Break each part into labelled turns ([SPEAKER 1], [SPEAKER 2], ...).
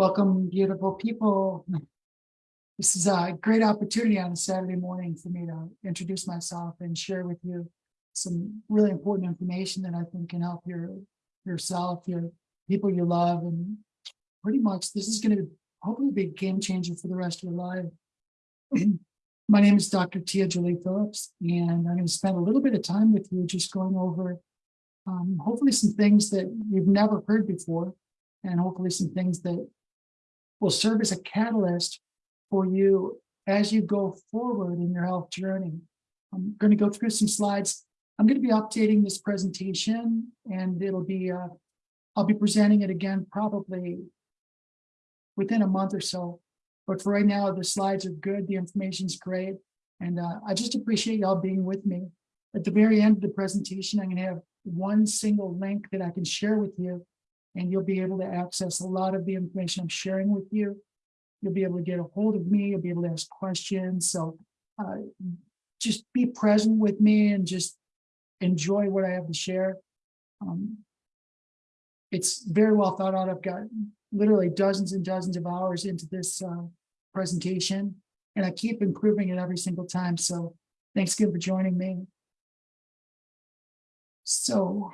[SPEAKER 1] Welcome, beautiful people. This is a great opportunity on a Saturday morning for me to introduce myself and share with you some really important information that I think can help your yourself, your people you love, and pretty much this is going to hopefully be a game changer for the rest of your life. My name is Dr. Tia Julie Phillips, and I'm going to spend a little bit of time with you just going over um, hopefully some things that you've never heard before, and hopefully some things that will serve as a catalyst for you as you go forward in your health journey. I'm going to go through some slides. I'm going to be updating this presentation and it'll be, uh, I'll be presenting it again probably within a month or so. But for right now, the slides are good. The information's great. And uh, I just appreciate y'all being with me. At the very end of the presentation, I'm going to have one single link that I can share with you and you'll be able to access a lot of the information I'm sharing with you. You'll be able to get a hold of me. You'll be able to ask questions. So uh, just be present with me and just enjoy what I have to share. Um, it's very well thought out. I've got literally dozens and dozens of hours into this uh, presentation, and I keep improving it every single time. So thanks again for joining me. So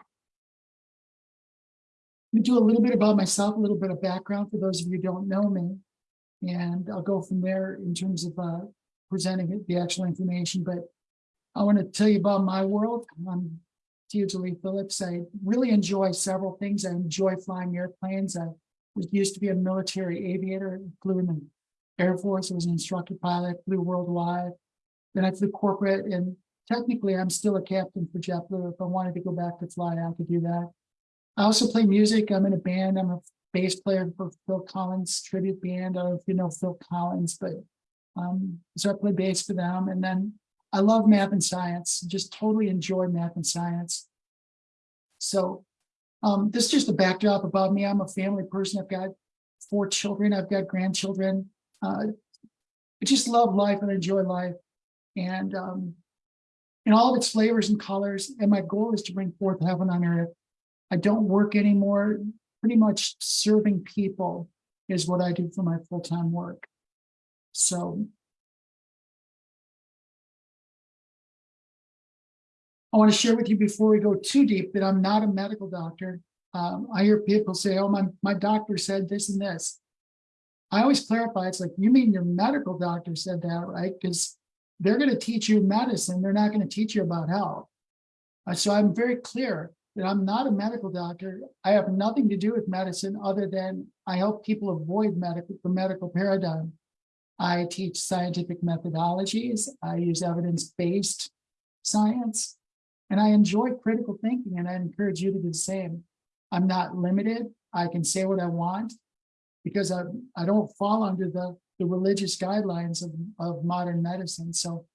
[SPEAKER 1] me do a little bit about myself, a little bit of background for those of you who don't know me. And I'll go from there in terms of uh, presenting the actual information. But I want to tell you about my world. I'm Lee Phillips. I really enjoy several things. I enjoy flying airplanes. I was used to be a military aviator, flew in the Air Force. I was an instructor pilot, flew worldwide. Then I flew corporate and technically I'm still a captain for JetBlue. If I wanted to go back to fly, I could do that. I also play music. I'm in a band. I'm a bass player for Phil Collins tribute band. I don't know if you know Phil Collins, but um, so I play bass for them. And then I love math and science, just totally enjoy math and science. So um, this is just a backdrop about me. I'm a family person. I've got four children. I've got grandchildren. Uh, I just love life and enjoy life. And um, in all of its flavors and colors. And my goal is to bring forth heaven on earth. I don't work anymore. Pretty much serving people is what I do for my full-time work. So I want to share with you before we go too deep that I'm not a medical doctor. Um, I hear people say, oh, my, my doctor said this and this. I always clarify, it's like, you mean your medical doctor said that, right? Because they're going to teach you medicine. They're not going to teach you about health. Uh, so I'm very clear that I'm not a medical doctor. I have nothing to do with medicine other than I help people avoid medical the medical paradigm. I teach scientific methodologies. I use evidence-based science, and I enjoy critical thinking, and I encourage you to do the same. I'm not limited. I can say what I want because I, I don't fall under the, the religious guidelines of, of modern medicine. So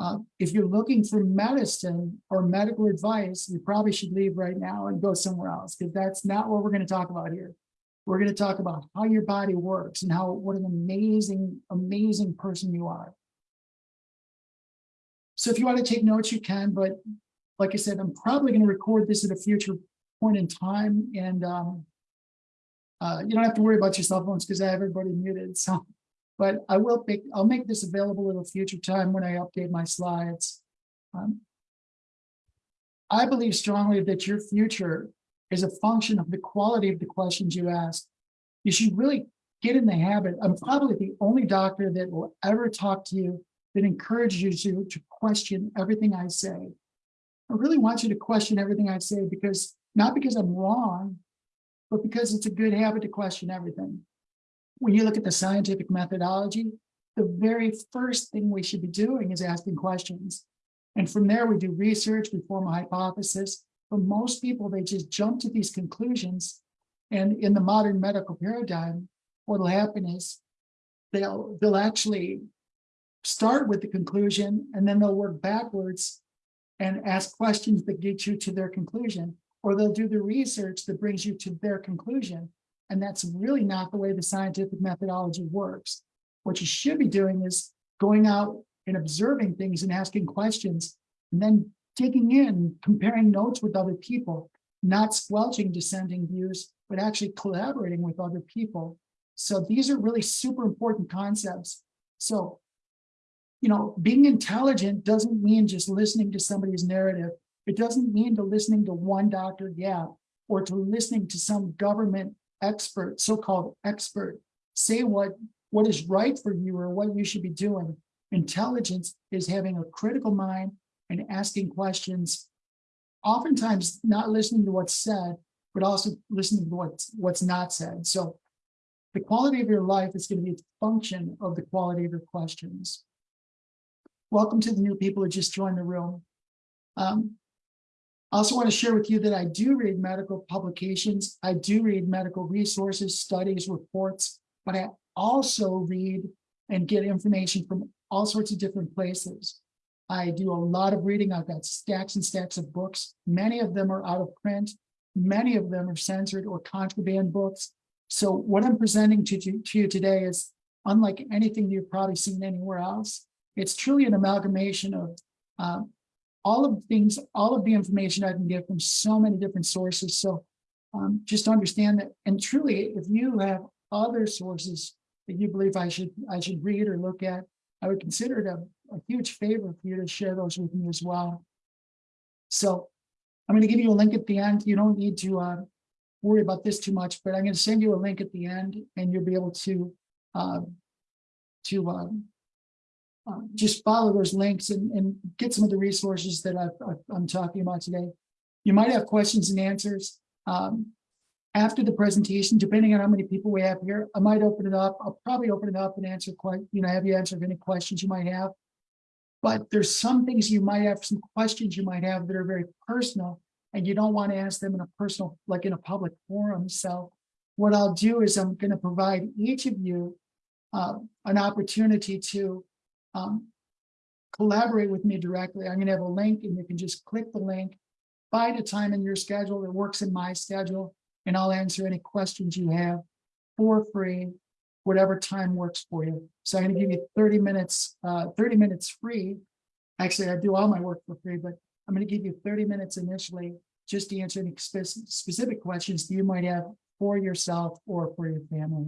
[SPEAKER 1] uh, if you're looking for medicine or medical advice, you probably should leave right now and go somewhere else because that's not what we're going to talk about here. We're going to talk about how your body works and how what an amazing, amazing person you are. So if you want to take notes, you can, but like I said, I'm probably going to record this at a future point in time. And um, uh, you don't have to worry about your cell phones because I have everybody muted. So but I will make, I'll make this available at a future time when I update my slides. Um, I believe strongly that your future is a function of the quality of the questions you ask. You should really get in the habit. I'm probably the only doctor that will ever talk to you that encourages you to, to question everything I say. I really want you to question everything I say because not because I'm wrong, but because it's a good habit to question everything when you look at the scientific methodology, the very first thing we should be doing is asking questions. And from there, we do research, we form a hypothesis. But most people, they just jump to these conclusions. And in the modern medical paradigm, what will happen is they'll, they'll actually start with the conclusion and then they'll work backwards and ask questions that get you to their conclusion, or they'll do the research that brings you to their conclusion. And that's really not the way the scientific methodology works. What you should be doing is going out and observing things and asking questions, and then digging in, comparing notes with other people, not squelching dissenting views, but actually collaborating with other people So these are really super important concepts. So, you know, being intelligent doesn't mean just listening to somebody's narrative. It doesn't mean to listening to one Dr. Gap or to listening to some government expert, so-called expert, say what, what is right for you or what you should be doing. Intelligence is having a critical mind and asking questions, oftentimes not listening to what's said, but also listening to what's, what's not said. So the quality of your life is going to be a function of the quality of your questions. Welcome to the new people who just joined the room. Um, I also want to share with you that I do read medical publications. I do read medical resources, studies, reports, but I also read and get information from all sorts of different places. I do a lot of reading. I've got stacks and stacks of books. Many of them are out of print. Many of them are censored or contraband books. So what I'm presenting to, to, to you today is unlike anything you've probably seen anywhere else. It's truly an amalgamation of uh, all of the things, all of the information I can get from so many different sources. So um, just understand that, and truly, if you have other sources that you believe I should I should read or look at, I would consider it a, a huge favor for you to share those with me as well. So I'm going to give you a link at the end. You don't need to uh, worry about this too much, but I'm going to send you a link at the end and you'll be able to uh, to uh, just follow those links and, and get some of the resources that i am talking about today. You might have questions and answers. Um, after the presentation, depending on how many people we have here, I might open it up. I'll probably open it up and answer, you know, have you answer any questions you might have. But there's some things you might have, some questions you might have that are very personal and you don't want to ask them in a personal, like in a public forum. So what I'll do is I'm going to provide each of you uh, an opportunity to um, collaborate with me directly. I'm going to have a link and you can just click the link, find a time in your schedule that works in my schedule, and I'll answer any questions you have for free, whatever time works for you. So I'm going to give you 30 minutes, uh, 30 minutes free. Actually, I do all my work for free, but I'm going to give you 30 minutes initially just to answer any specific questions that you might have for yourself or for your family.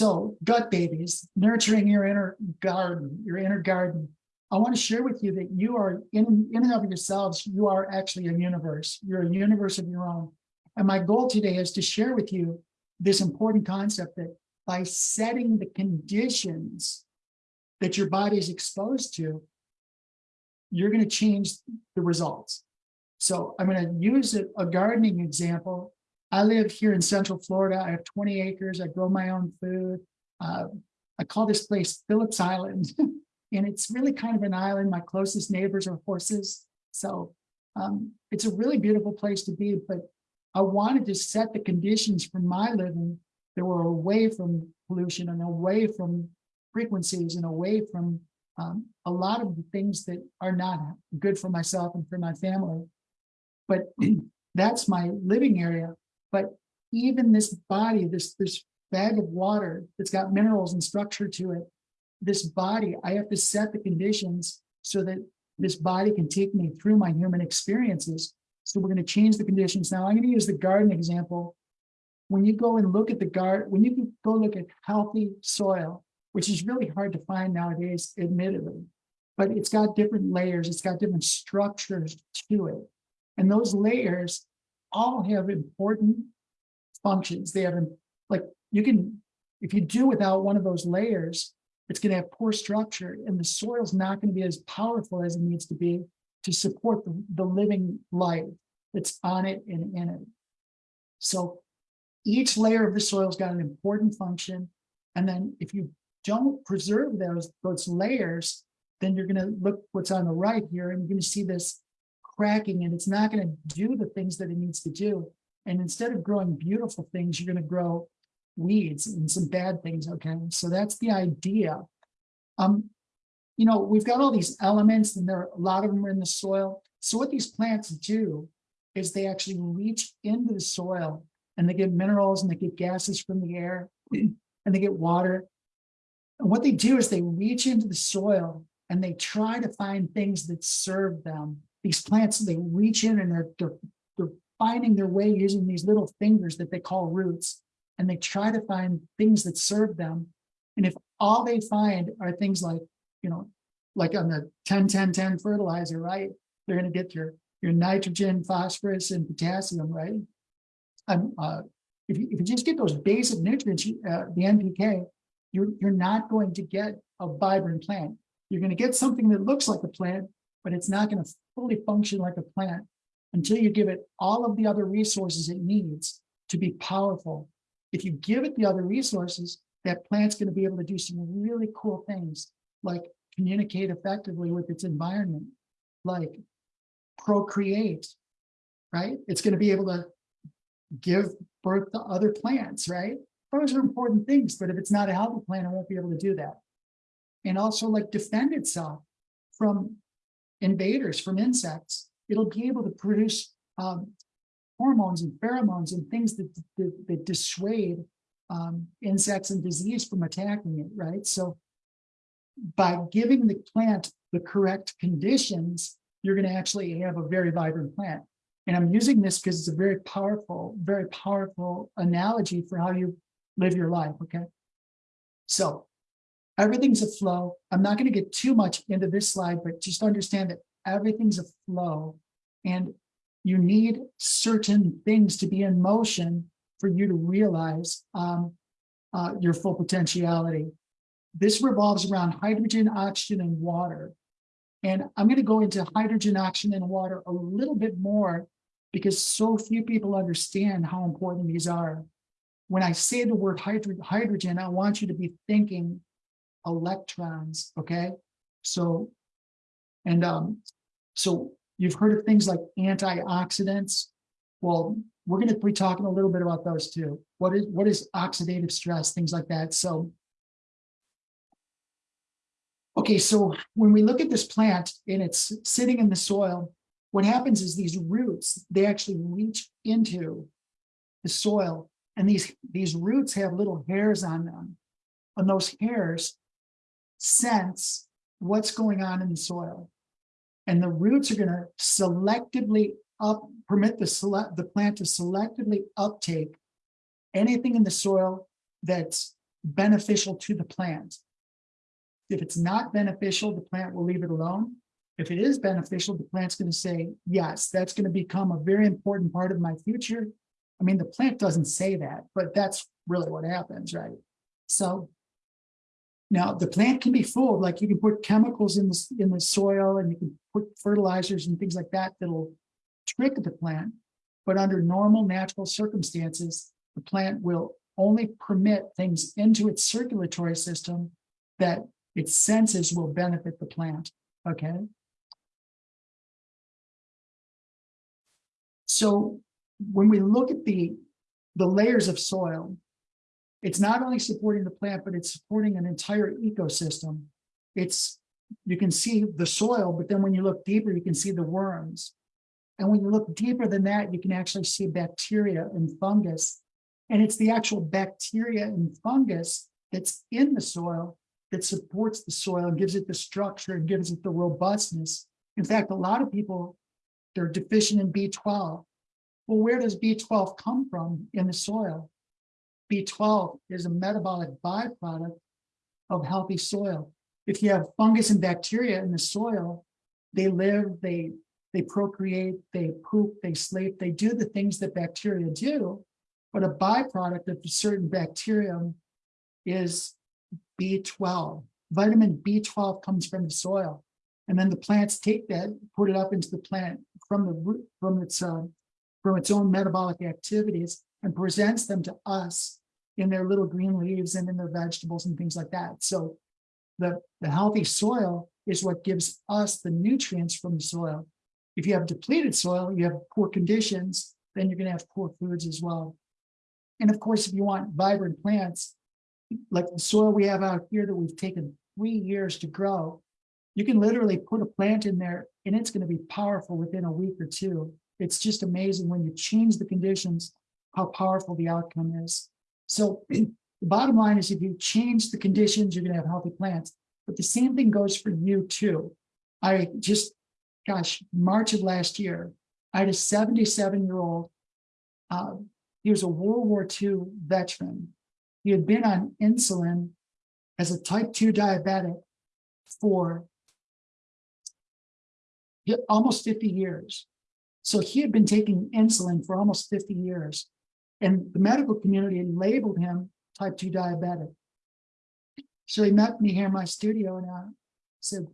[SPEAKER 1] So gut babies, nurturing your inner garden, your inner garden. I want to share with you that you are in, in and of yourselves, you are actually a universe. You're a universe of your own. And my goal today is to share with you this important concept that by setting the conditions that your body is exposed to, you're going to change the results. So I'm going to use a, a gardening example I live here in Central Florida. I have 20 acres. I grow my own food. Uh, I call this place Phillips Island. and it's really kind of an island. My closest neighbors are horses. So um, it's a really beautiful place to be. But I wanted to set the conditions for my living that were away from pollution and away from frequencies and away from um, a lot of the things that are not good for myself and for my family. But that's my living area. But even this body, this, this bag of water that's got minerals and structure to it, this body, I have to set the conditions so that this body can take me through my human experiences. So we're going to change the conditions. Now I'm going to use the garden example. When you go and look at the garden, when you go look at healthy soil, which is really hard to find nowadays, admittedly, but it's got different layers, it's got different structures to it. And those layers all have important functions. They have, like, you can, if you do without one of those layers, it's going to have poor structure and the soil's not going to be as powerful as it needs to be to support the, the living life that's on it and in it. So each layer of the soil's got an important function. And then if you don't preserve those, those layers, then you're going to look what's on the right here and you're going to see this cracking and it's not going to do the things that it needs to do. And instead of growing beautiful things, you're going to grow weeds and some bad things. Okay, so that's the idea. Um, you know, we've got all these elements and there are a lot of them are in the soil. So what these plants do is they actually reach into the soil and they get minerals and they get gases from the air and they get water. And what they do is they reach into the soil and they try to find things that serve them these plants, they reach in and they're, they're, they're finding their way using these little fingers that they call roots. And they try to find things that serve them. And if all they find are things like, you know, like on the 10, 10, 10 fertilizer, right? They're gonna get your, your nitrogen, phosphorus, and potassium, right? Um, uh, if you, if you just get those basic nutrients, uh, the NPK, you're, you're not going to get a vibrant plant. You're gonna get something that looks like a plant, but it's not gonna fully function like a plant until you give it all of the other resources it needs to be powerful. If you give it the other resources, that plant's gonna be able to do some really cool things, like communicate effectively with its environment, like procreate, right? It's gonna be able to give birth to other plants, right? Those are important things, but if it's not a healthy plant, it won't be able to do that. And also like defend itself from invaders, from insects. It'll be able to produce um, hormones and pheromones and things that, that, that dissuade um, insects and disease from attacking it, right? So by giving the plant the correct conditions, you're going to actually have a very vibrant plant. And I'm using this because it's a very powerful, very powerful analogy for how you live your life, okay? So everything's a flow. I'm not going to get too much into this slide, but just understand that everything's a flow and you need certain things to be in motion for you to realize um, uh, your full potentiality. This revolves around hydrogen, oxygen, and water. And I'm going to go into hydrogen, oxygen, and water a little bit more because so few people understand how important these are. When I say the word hydro hydrogen, I want you to be thinking electrons, okay? So, and um, so you've heard of things like antioxidants. Well, we're going to be talking a little bit about those too. What is what is oxidative stress, things like that. So Okay, so when we look at this plant and it's sitting in the soil, what happens is these roots, they actually reach into the soil and these, these roots have little hairs on them. And those hairs sense what's going on in the soil. And the roots are going to selectively up, permit the select the plant to selectively uptake anything in the soil that's beneficial to the plant. If it's not beneficial, the plant will leave it alone. If it is beneficial, the plant's going to say, yes, that's going to become a very important part of my future. I mean, the plant doesn't say that, but that's really what happens, right? So now the plant can be fooled, like you can put chemicals in the, in the soil and you can put fertilizers and things like that that'll trick the plant. But under normal natural circumstances, the plant will only permit things into its circulatory system that its senses will benefit the plant, okay? So when we look at the, the layers of soil, it's not only supporting the plant, but it's supporting an entire ecosystem. It's, you can see the soil, but then when you look deeper, you can see the worms. And when you look deeper than that, you can actually see bacteria and fungus. And it's the actual bacteria and fungus that's in the soil that supports the soil and gives it the structure and gives it the robustness. In fact, a lot of people, they're deficient in B12. Well, where does B12 come from in the soil? B12 is a metabolic byproduct of healthy soil. If you have fungus and bacteria in the soil, they live, they, they procreate, they poop, they sleep, they do the things that bacteria do, but a byproduct of a certain bacterium is B12. Vitamin B12 comes from the soil. And then the plants take that, put it up into the plant from the root, from its uh, from its own metabolic activities and presents them to us in their little green leaves and in their vegetables and things like that. So the, the healthy soil is what gives us the nutrients from the soil. If you have depleted soil, you have poor conditions, then you're going to have poor foods as well. And of course, if you want vibrant plants, like the soil we have out here that we've taken three years to grow, you can literally put a plant in there and it's going to be powerful within a week or two. It's just amazing when you change the conditions, how powerful the outcome is. So the bottom line is if you change the conditions, you're going to have healthy plants. But the same thing goes for you too. I just, gosh, March of last year, I had a seventy-seven year old. Uh, he was a World War II veteran. He had been on insulin as a type two diabetic for almost fifty years. So he had been taking insulin for almost fifty years. And the medical community labeled him type two diabetic. So he met me here in my studio and I said,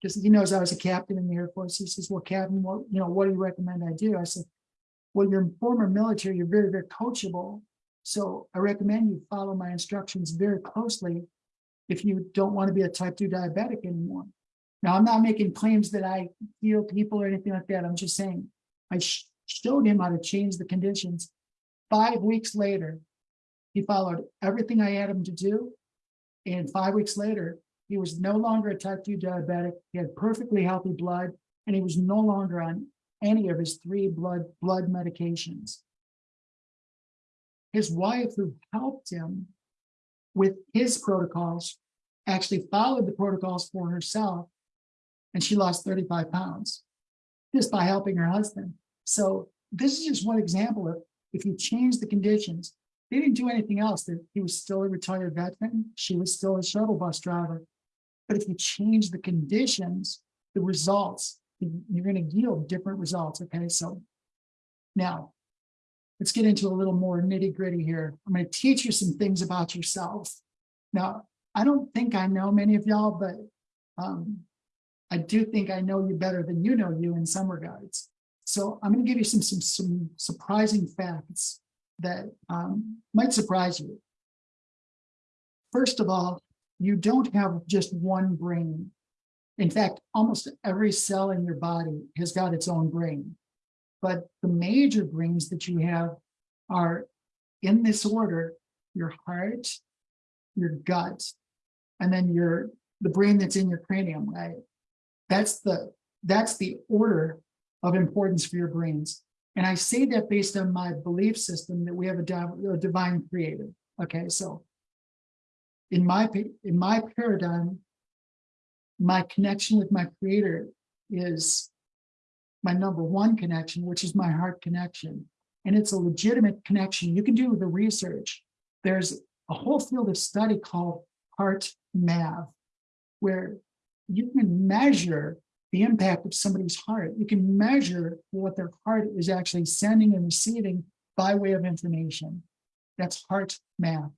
[SPEAKER 1] because he knows I was a captain in the Air Force. He says, well, Captain, what, you know, what do you recommend I do? I said, well, you're former military, you're very, very coachable. So I recommend you follow my instructions very closely if you don't want to be a type two diabetic anymore. Now, I'm not making claims that I heal people or anything like that. I'm just saying I sh showed him how to change the conditions. Five weeks later, he followed everything I had him to do. And five weeks later, he was no longer a type 2 diabetic. He had perfectly healthy blood, and he was no longer on any of his three blood blood medications. His wife, who helped him with his protocols, actually followed the protocols for herself, and she lost 35 pounds just by helping her husband. So this is just one example of if you change the conditions, they didn't do anything else. He was still a retired veteran. She was still a shuttle bus driver. But if you change the conditions, the results, you're going to yield different results. Okay, so now let's get into a little more nitty gritty here. I'm going to teach you some things about yourself. Now, I don't think I know many of y'all, but um, I do think I know you better than you know you in some regards. So I'm going to give you some, some, some surprising facts that um, might surprise you. First of all, you don't have just one brain. In fact, almost every cell in your body has got its own brain. But the major brains that you have are in this order, your heart, your gut, and then your the brain that's in your cranium, right? That's the that's the order of importance for your brains. And I say that based on my belief system that we have a, a divine creator. Okay, so in my in my paradigm, my connection with my creator is my number one connection, which is my heart connection. And it's a legitimate connection. You can do the research. There's a whole field of study called heart math, where you can measure the impact of somebody's heart. You can measure what their heart is actually sending and receiving by way of information. That's heart math.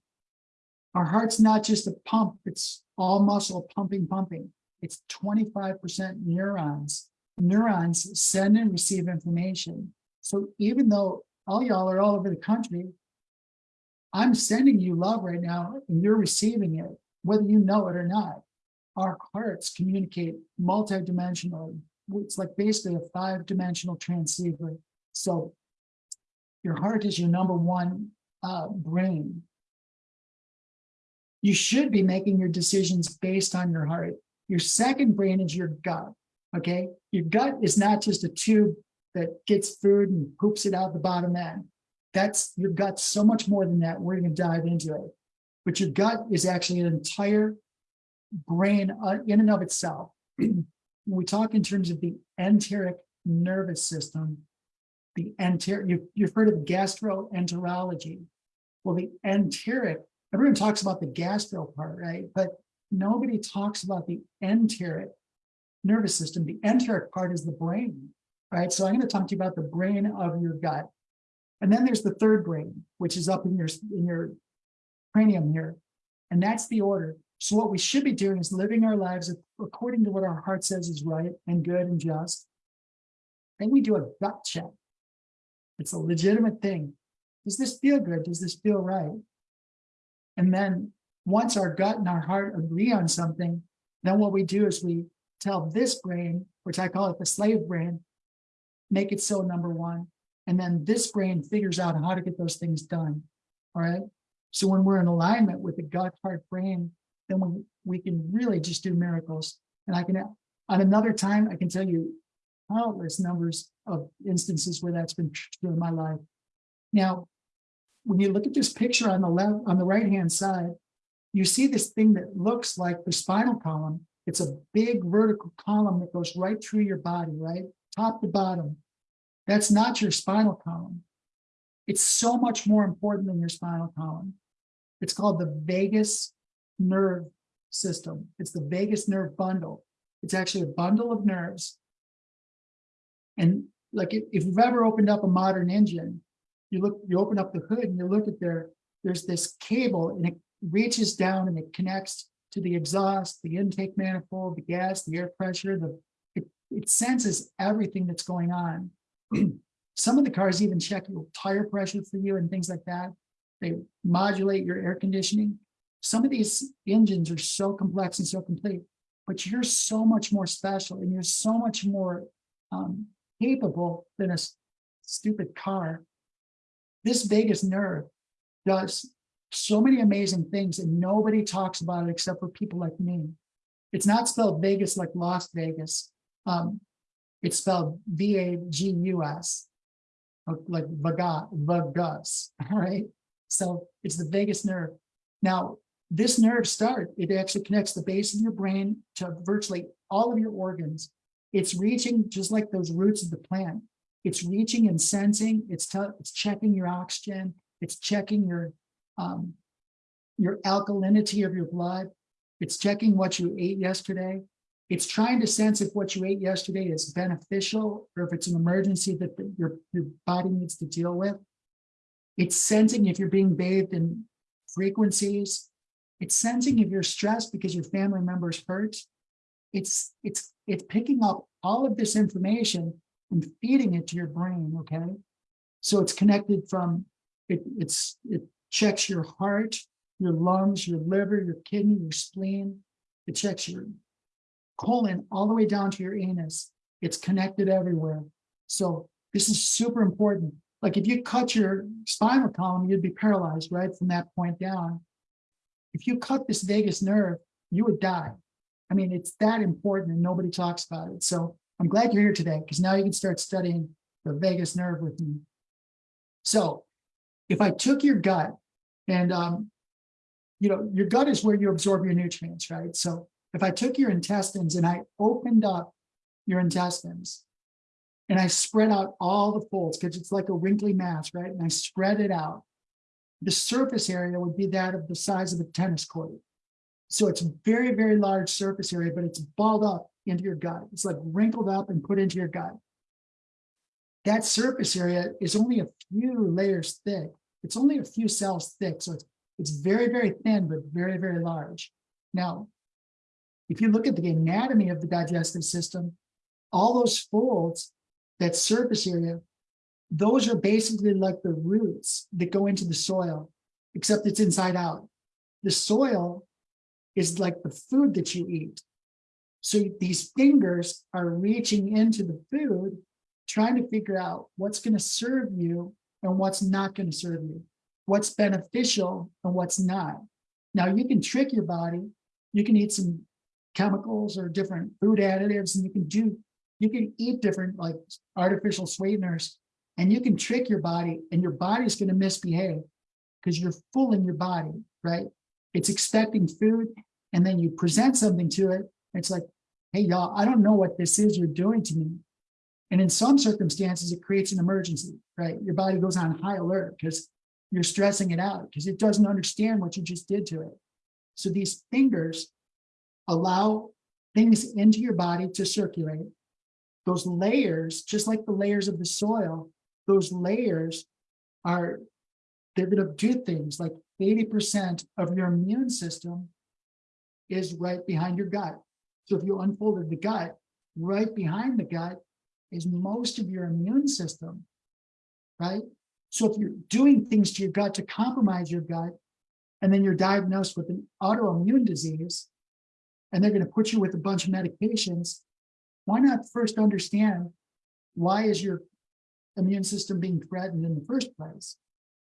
[SPEAKER 1] Our heart's not just a pump, it's all muscle pumping, pumping. It's 25% neurons. Neurons send and receive information. So even though all y'all are all over the country, I'm sending you love right now and you're receiving it, whether you know it or not. Our hearts communicate multidimensionally. It's like basically a five-dimensional transceiver. So your heart is your number one uh, brain you should be making your decisions based on your heart. Your second brain is your gut. Okay. Your gut is not just a tube that gets food and poops it out the bottom end. That's your gut's so much more than that. We're going to dive into it. But your gut is actually an entire brain uh, in and of itself. when we talk in terms of the enteric nervous system, the enteric, you, you've heard of gastroenterology. Well, the enteric everyone talks about the gastro part, right? But nobody talks about the enteric nervous system. The enteric part is the brain, right? So I'm going to talk to you about the brain of your gut. And then there's the third brain, which is up in your, in your cranium here. And that's the order. So what we should be doing is living our lives according to what our heart says is right and good and just. Then we do a gut check. It's a legitimate thing. Does this feel good? Does this feel right? And then once our gut and our heart agree on something, then what we do is we tell this brain, which I call it the slave brain, make it so number one. And then this brain figures out how to get those things done. All right. So when we're in alignment with the gut, heart, brain, then we, we can really just do miracles. And I can, on another time, I can tell you countless numbers of instances where that's been true in my life. Now, when you look at this picture on the left, on the right hand side, you see this thing that looks like the spinal column. It's a big vertical column that goes right through your body, right? Top to bottom. That's not your spinal column. It's so much more important than your spinal column. It's called the vagus nerve system. It's the vagus nerve bundle. It's actually a bundle of nerves. And like if, you've ever opened up a modern engine, you look, you open up the hood and you look at there, there's this cable and it reaches down and it connects to the exhaust, the intake manifold, the gas, the air pressure, the it, it senses everything that's going on. Some of the cars even check your tire pressure for you and things like that. They modulate your air conditioning. Some of these engines are so complex and so complete, but you're so much more special and you're so much more um, capable than a stupid car. This vagus nerve does so many amazing things and nobody talks about it except for people like me. It's not spelled Vegas like Las Vegas. Um, it's spelled V-A-G-U-S, like Vagas, Vagus, all right? So it's the vagus nerve. Now, this nerve start, it actually connects the base of your brain to virtually all of your organs. It's reaching just like those roots of the plant. It's reaching and sensing, it's, it's checking your oxygen, it's checking your um, your alkalinity of your blood. It's checking what you ate yesterday. It's trying to sense if what you ate yesterday is beneficial or if it's an emergency that the, your, your body needs to deal with. It's sensing if you're being bathed in frequencies. It's sensing if you're stressed because your family member's hurt. It's, it's, it's picking up all of this information and feeding it to your brain, okay? So it's connected from, it, it's, it checks your heart, your lungs, your liver, your kidney, your spleen. It checks your colon all the way down to your anus. It's connected everywhere. So this is super important. Like if you cut your spinal column, you'd be paralyzed right from that point down. If you cut this vagus nerve, you would die. I mean, it's that important and nobody talks about it. So I'm glad you're here today because now you can start studying the vagus nerve with me. So if I took your gut and, um, you know, your gut is where you absorb your nutrients, right? So if I took your intestines and I opened up your intestines and I spread out all the folds because it's like a wrinkly mass, right? And I spread it out. The surface area would be that of the size of a tennis court. So it's a very, very large surface area, but it's balled up into your gut. It's like wrinkled up and put into your gut. That surface area is only a few layers thick. It's only a few cells thick, so it's, it's very, very thin, but very, very large. Now, if you look at the anatomy of the digestive system, all those folds, that surface area, those are basically like the roots that go into the soil, except it's inside out. The soil is like the food that you eat. So these fingers are reaching into the food, trying to figure out what's going to serve you and what's not going to serve you, what's beneficial and what's not. Now you can trick your body. You can eat some chemicals or different food additives and you can do, you can eat different like artificial sweeteners and you can trick your body and your body's going to misbehave because you're fooling your body, right? It's expecting food and then you present something to it. It's like, hey, y'all, I don't know what this is you're doing to me. And in some circumstances, it creates an emergency, right? Your body goes on high alert because you're stressing it out because it doesn't understand what you just did to it. So these fingers allow things into your body to circulate. Those layers, just like the layers of the soil, those layers are, they're going to do things like 80% of your immune system is right behind your gut. So if you unfolded the gut, right behind the gut is most of your immune system, right? So if you're doing things to your gut to compromise your gut, and then you're diagnosed with an autoimmune disease, and they're going to put you with a bunch of medications, why not first understand why is your immune system being threatened in the first place?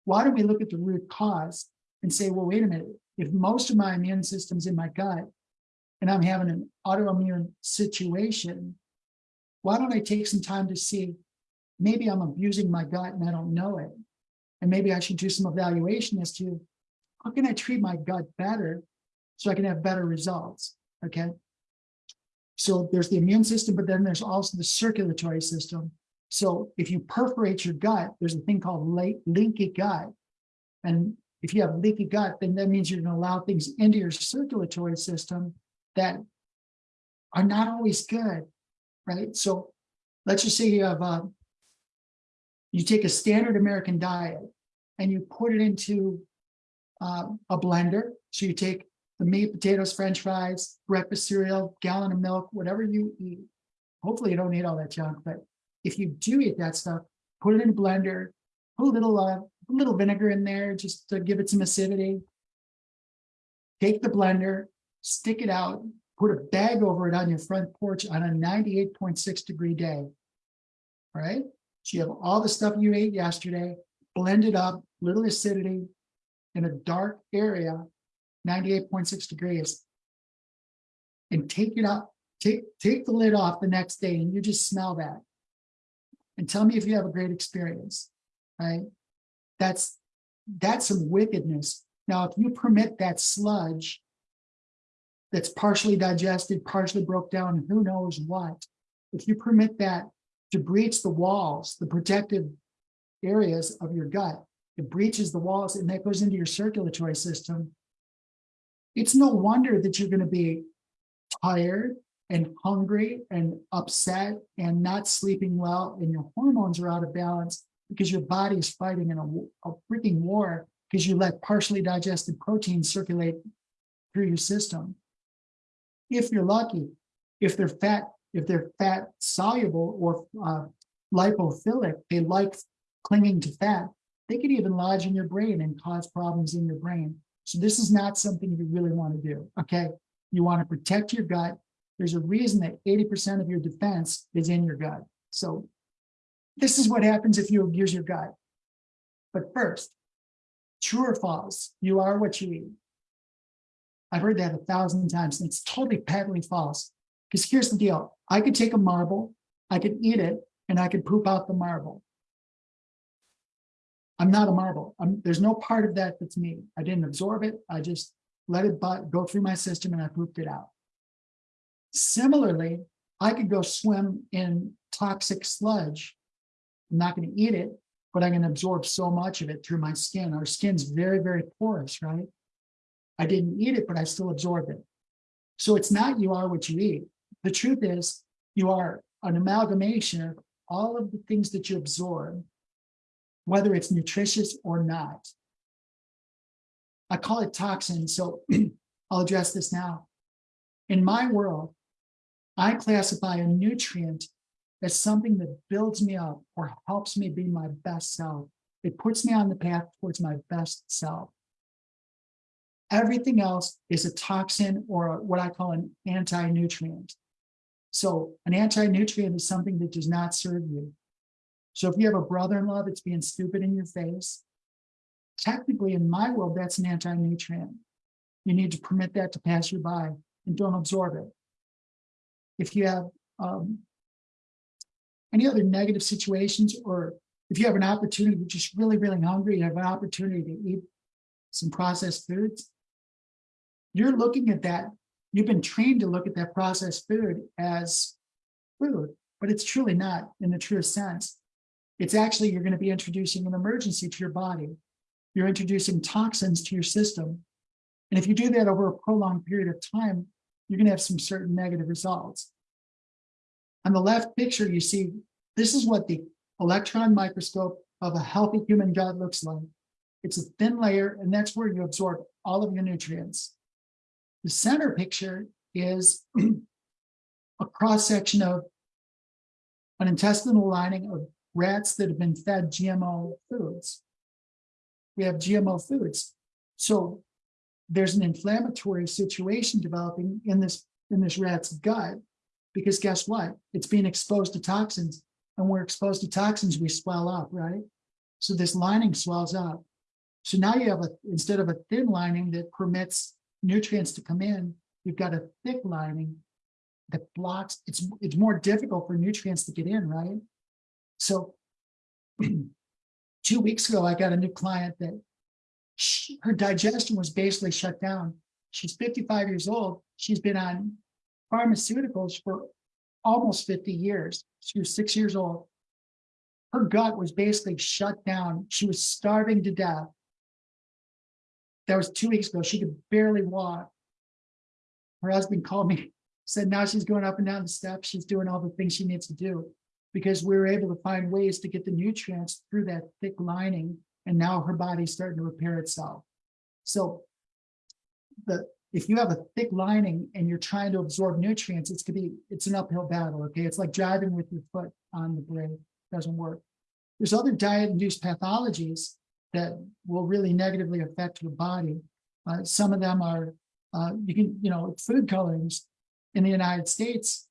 [SPEAKER 1] Why don't we look at the root cause and say, well, wait a minute, if most of my immune system's in my gut and I'm having an autoimmune situation, why don't I take some time to see, maybe I'm abusing my gut and I don't know it. And maybe I should do some evaluation as to how can I treat my gut better so I can have better results, okay? So there's the immune system, but then there's also the circulatory system. So if you perforate your gut, there's a thing called le- leaky gut. And if you have leaky gut, then that means you're going to allow things into your circulatory system that are not always good, right? So let's just say you have a, you take a standard American diet and you put it into uh, a blender. So you take the meat, potatoes, french fries, breakfast cereal, gallon of milk, whatever you eat. Hopefully you don't eat all that junk, but if you do eat that stuff, put it in a blender, put a little, uh, little vinegar in there just to give it some acidity. Take the blender, stick it out, put a bag over it on your front porch on a 98.6 degree day. right? So you have all the stuff you ate yesterday, blend it up, little acidity in a dark area, 98.6 degrees. And take it out, take, take the lid off the next day and you just smell that. And tell me if you have a great experience, right? That's that's some wickedness. Now, if you permit that sludge that's partially digested, partially broke down, who knows what, if you permit that to breach the walls, the protective areas of your gut, it breaches the walls and that goes into your circulatory system. It's no wonder that you're going to be tired and hungry and upset and not sleeping well, and your hormones are out of balance because your body is fighting in a, a freaking war because you let partially digested proteins circulate through your system. If you're lucky, if they're fat, if they're fat soluble or uh, lipophilic, they like clinging to fat, they could even lodge in your brain and cause problems in your brain. So this is not something you really want to do. Okay. You want to protect your gut. There's a reason that 80% of your defense is in your gut. So this is what happens if you abuse your gut. But first, true or false, you are what you eat. I've heard that a thousand times, and it's totally patently false. Because here's the deal I could take a marble, I could eat it, and I could poop out the marble. I'm not a marble. I'm, there's no part of that that's me. I didn't absorb it. I just let it go through my system and I pooped it out. Similarly, I could go swim in toxic sludge. I'm not going to eat it, but I'm going to absorb so much of it through my skin. Our skin's very, very porous, right? I didn't eat it, but I still absorbed it. So it's not you are what you eat. The truth is, you are an amalgamation of all of the things that you absorb whether it's nutritious or not. I call it toxin, so I'll address this now. In my world, I classify a nutrient as something that builds me up or helps me be my best self. It puts me on the path towards my best self. Everything else is a toxin or what I call an anti nutrient. So, an anti nutrient is something that does not serve you. So if you have a brother-in-law that's being stupid in your face, technically in my world, that's an anti-nutrient. You need to permit that to pass you by and don't absorb it. If you have um, any other negative situations, or if you have an opportunity, you're just really, really hungry, you have an opportunity to eat some processed foods, you're looking at that. You've been trained to look at that processed food as food, but it's truly not in the truest sense. It's actually, you're going to be introducing an emergency to your body. You're introducing toxins to your system. And if you do that over a prolonged period of time, you're going to have some certain negative results. On the left picture, you see this is what the electron microscope of a healthy human gut looks like. It's a thin layer, and that's where you absorb all of your nutrients. The center picture is a cross section of an intestinal lining of rats that have been fed GMO foods. We have GMO foods. So there's an inflammatory situation developing in this in this rat's gut because guess what? It's being exposed to toxins. And we're exposed to toxins, we swell up, right? So this lining swells up. So now you have a instead of a thin lining that permits nutrients to come in, you've got a thick lining that blocks. It's it's more difficult for nutrients to get in, right? So two weeks ago, I got a new client that she, her digestion was basically shut down. She's 55 years old. She's been on pharmaceuticals for almost 50 years. She was six years old. her gut was basically shut down. She was starving to death. That was two weeks ago. She could barely walk. Her husband called me, said now she's going up and down the steps. She's doing all the things she needs to do because we were able to find ways to get the nutrients through that thick lining. And now her body's starting to repair itself. So the if you have a thick lining and you're trying to absorb nutrients, it's gonna be it's an uphill battle. Okay, it's like driving with your foot on the brake doesn't work. There's other diet-induced pathologies that will really negatively affect your body. Uh, some of them are uh, you can you know food colorings in the United States.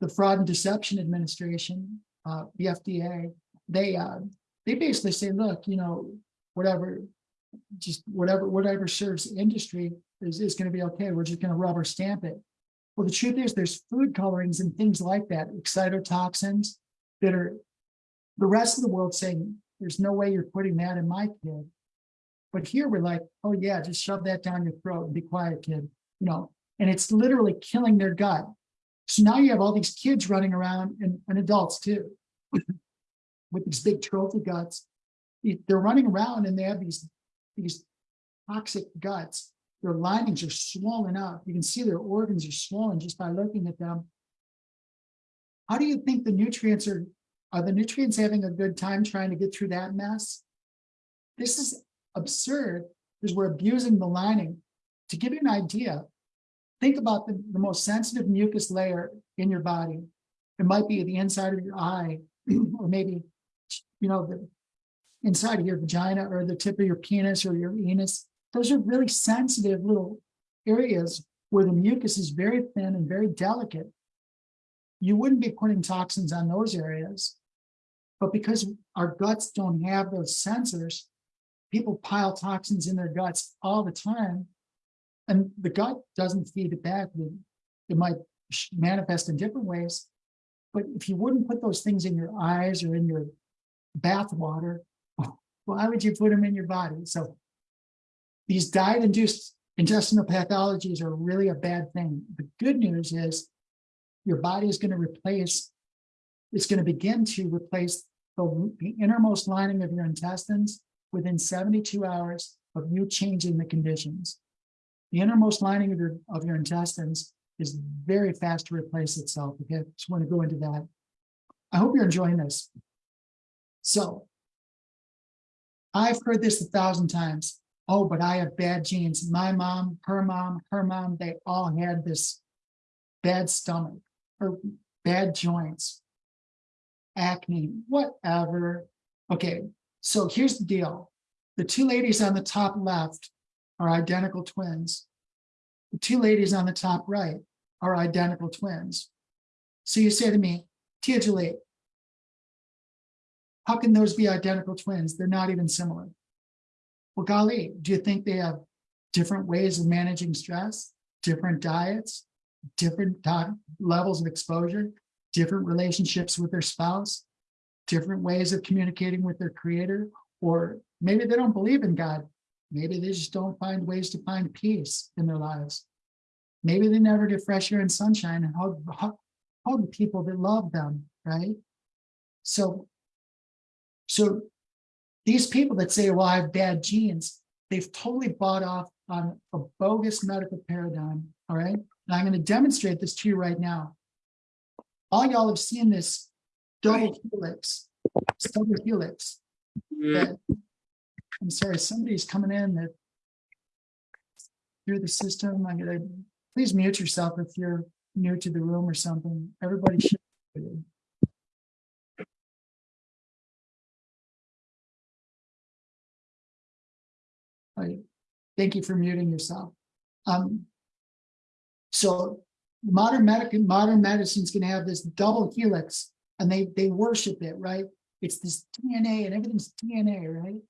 [SPEAKER 1] The Fraud and Deception Administration, uh, the FDA, they uh, they basically say, look, you know, whatever, just whatever whatever serves industry is, is going to be okay. We're just going to rubber stamp it. Well, the truth is there's food colorings and things like that, excitotoxins that are the rest of the world saying, there's no way you're putting that in my kid. But here we're like, oh yeah, just shove that down your throat and be quiet, kid. You know, and it's literally killing their gut. So now you have all these kids running around and, and adults too, with these big trophy guts. They're running around and they have these, these toxic guts their linings are swollen up. You can see their organs are swollen just by looking at them. How do you think the nutrients are, are the nutrients having a good time trying to get through that mess? This is absurd because we're abusing the lining. To give you an idea, think about the, the most sensitive mucus layer in your body. It might be the inside of your eye, or maybe, you know, the inside of your vagina or the tip of your penis or your anus those are really sensitive little areas where the mucus is very thin and very delicate. You wouldn't be putting toxins on those areas. But because our guts don't have those sensors, people pile toxins in their guts all the time. And the gut doesn't feed it back. It might manifest in different ways. But if you wouldn't put those things in your eyes or in your bath water, why would you put them in your body? So these diet-induced intestinal pathologies are really a bad thing. The good news is your body is going to replace, it's going to begin to replace the, the innermost lining of your intestines within 72 hours of you changing the conditions. The innermost lining of your, of your intestines is very fast to replace itself. Okay, just want to go into that. I hope you're enjoying this. So, I've heard this a thousand times oh, but I have bad genes. My mom, her mom, her mom, they all had this bad stomach or bad joints, acne, whatever. Okay, so here's the deal. The two ladies on the top left are identical twins. The two ladies on the top right are identical twins. So you say to me, Tia Julie, how can those be identical twins? They're not even similar. Well, golly, do you think they have different ways of managing stress, different diets, different levels of exposure, different relationships with their spouse, different ways of communicating with their creator, or maybe they don't believe in God. Maybe they just don't find ways to find peace in their lives. Maybe they never get fresh air and sunshine and hug, hug, hug people that love them, right? So, so these people that say, well, I have bad genes, they've totally bought off on a bogus medical paradigm. All right. And I'm going to demonstrate this to you right now. All y'all have seen this double helix, double helix. Mm-hmm. That, I'm sorry, somebody's coming in that through the system. I'm going to please mute yourself if you're new to the room or something. Everybody should. Thank you for muting yourself. Um, so modern medicine, modern medicine's going to have this double helix, and they they worship it, right? It's this DNA, and everything's DNA, right?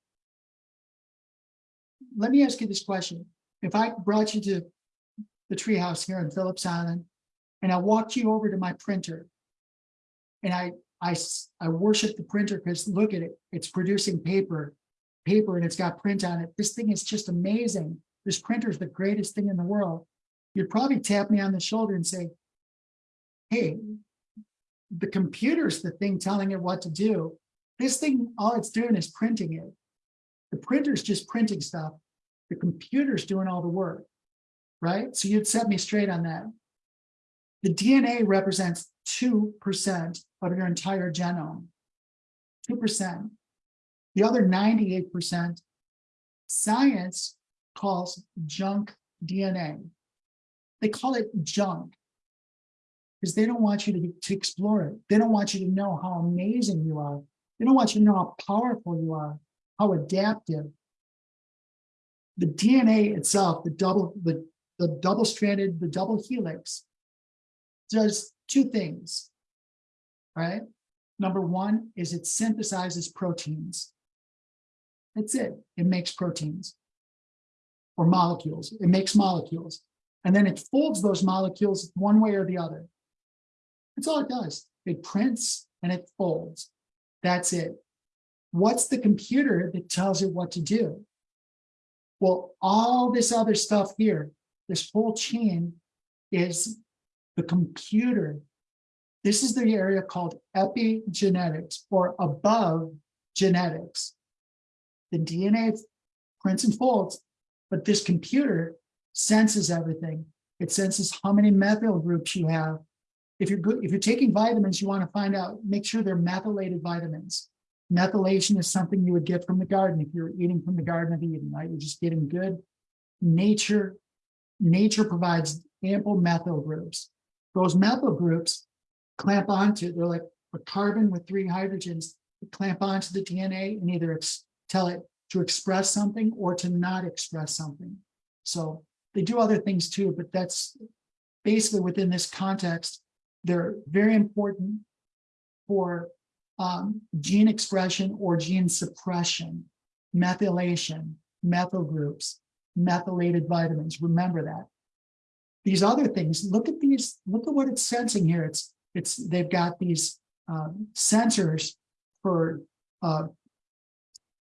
[SPEAKER 1] Let me ask you this question: If I brought you to the treehouse here in Phillips Island, and I walked you over to my printer, and I I I worship the printer because look at it, it's producing paper paper and it's got print on it. This thing is just amazing. This printer is the greatest thing in the world. You'd probably tap me on the shoulder and say, hey, the computer's the thing telling it what to do. This thing, all it's doing is printing it. The printer's just printing stuff. The computer's doing all the work. Right? So you'd set me straight on that. The DNA represents 2% of your entire genome. 2%. The other 98%, science calls junk DNA. They call it junk because they don't want you to, to explore it. They don't want you to know how amazing you are. They don't want you to know how powerful you are, how adaptive. The DNA itself, the double, the, the double stranded, the double helix, does two things, right? Number one is it synthesizes proteins. That's it. It makes proteins or molecules. It makes molecules. And then it folds those molecules one way or the other. That's all it does. It prints and it folds. That's it. What's the computer that tells it what to do? Well, all this other stuff here, this whole chain is the computer. This is the area called epigenetics or above genetics. The DNA prints and folds, but this computer senses everything. It senses how many methyl groups you have. If you're good, if you're taking vitamins, you want to find out, make sure they're methylated vitamins. Methylation is something you would get from the garden if you're eating from the Garden of Eden, right? You're just getting good nature. Nature provides ample methyl groups. Those methyl groups clamp onto, they're like a carbon with three hydrogens, clamp onto the DNA and either tell it to express something or to not express something. So they do other things too, but that's basically within this context, they're very important for um, gene expression or gene suppression, methylation, methyl groups, methylated vitamins. Remember that. These other things, look at these, look at what it's sensing here. It's, it's, they've got these um, sensors for, uh,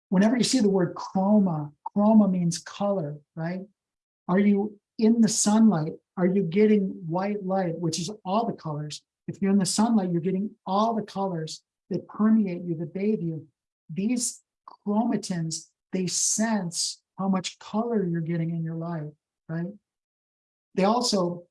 [SPEAKER 1] whenever you see the word chroma, chroma means color, right? Are you in the sunlight? Are you getting white light, which is all the colors? If you're in the sunlight, you're getting all the colors that permeate you, that bathe you. These chromatins, they sense how much color you're getting in your life, right? They also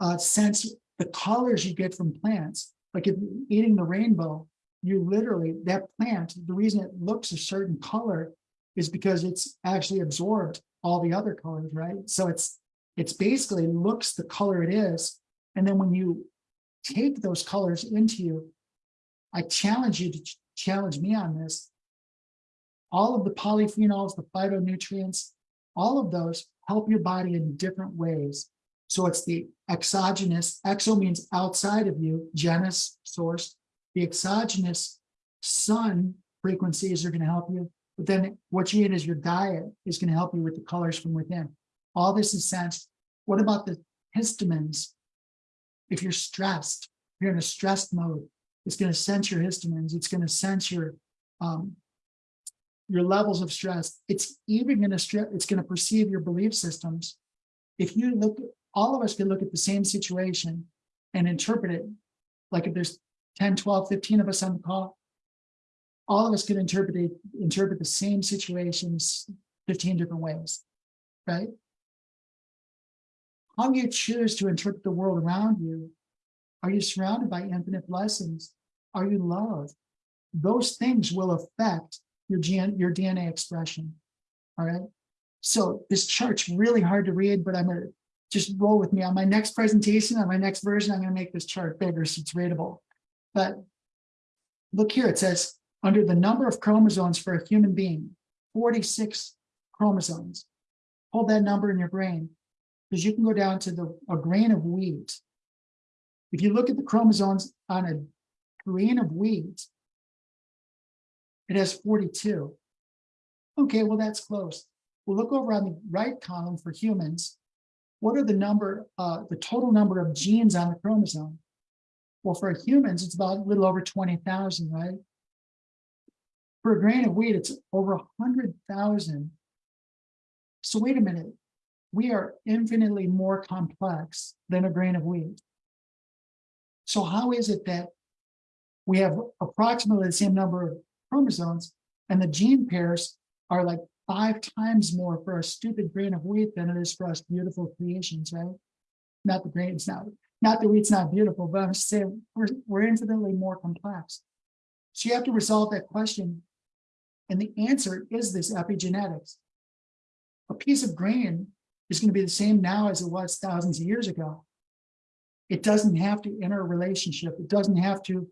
[SPEAKER 1] uh, sense the colors you get from plants. Like if you're eating the rainbow, you literally, that plant, the reason it looks a certain color is because it's actually absorbed all the other colors, right? So it's it's basically looks the color it is. And then when you take those colors into you, I challenge you to ch challenge me on this. All of the polyphenols, the phytonutrients, all of those help your body in different ways. So it's the exogenous, exo means outside of you, genus, source. The exogenous sun frequencies are going to help you. But then what you eat as your diet is going to help you with the colors from within. All this is sensed. What about the histamines? If you're stressed, you're in a stressed mode, it's going to sense your histamines. It's going to sense your um, your levels of stress. It's even going to stress. It's going to perceive your belief systems. If you look, all of us can look at the same situation and interpret it. Like if there's 10, 12, 15 of us on the call, all of us can interpret interpret the same situations 15 different ways, right? How you choose to interpret the world around you. Are you surrounded by infinite blessings? Are you loved? Those things will affect your, your DNA expression. All right. So this chart's really hard to read, but I'm to just roll with me. On my next presentation, on my next version, I'm to make this chart bigger so it's readable. But look here, it says under the number of chromosomes for a human being, 46 chromosomes. Hold that number in your brain because you can go down to the a grain of wheat. If you look at the chromosomes on a grain of wheat, it has 42. Okay, well, that's close. We'll look over on the right column for humans. What are the number, uh, the total number of genes on the chromosome? Well, for humans, it's about a little over 20,000, right? For a grain of wheat, it's over 100,000. So wait a minute. We are infinitely more complex than a grain of wheat. So how is it that we have approximately the same number of chromosomes, and the gene pairs are like five times more for a stupid grain of wheat than it is for us beautiful creations, right? Not the grain, it's not, not that it's not beautiful, but I'm just saying we're, we're infinitely more complex. So you have to resolve that question. And the answer is this epigenetics. A piece of grain is going to be the same now as it was thousands of years ago. It doesn't have to enter a relationship. It doesn't have to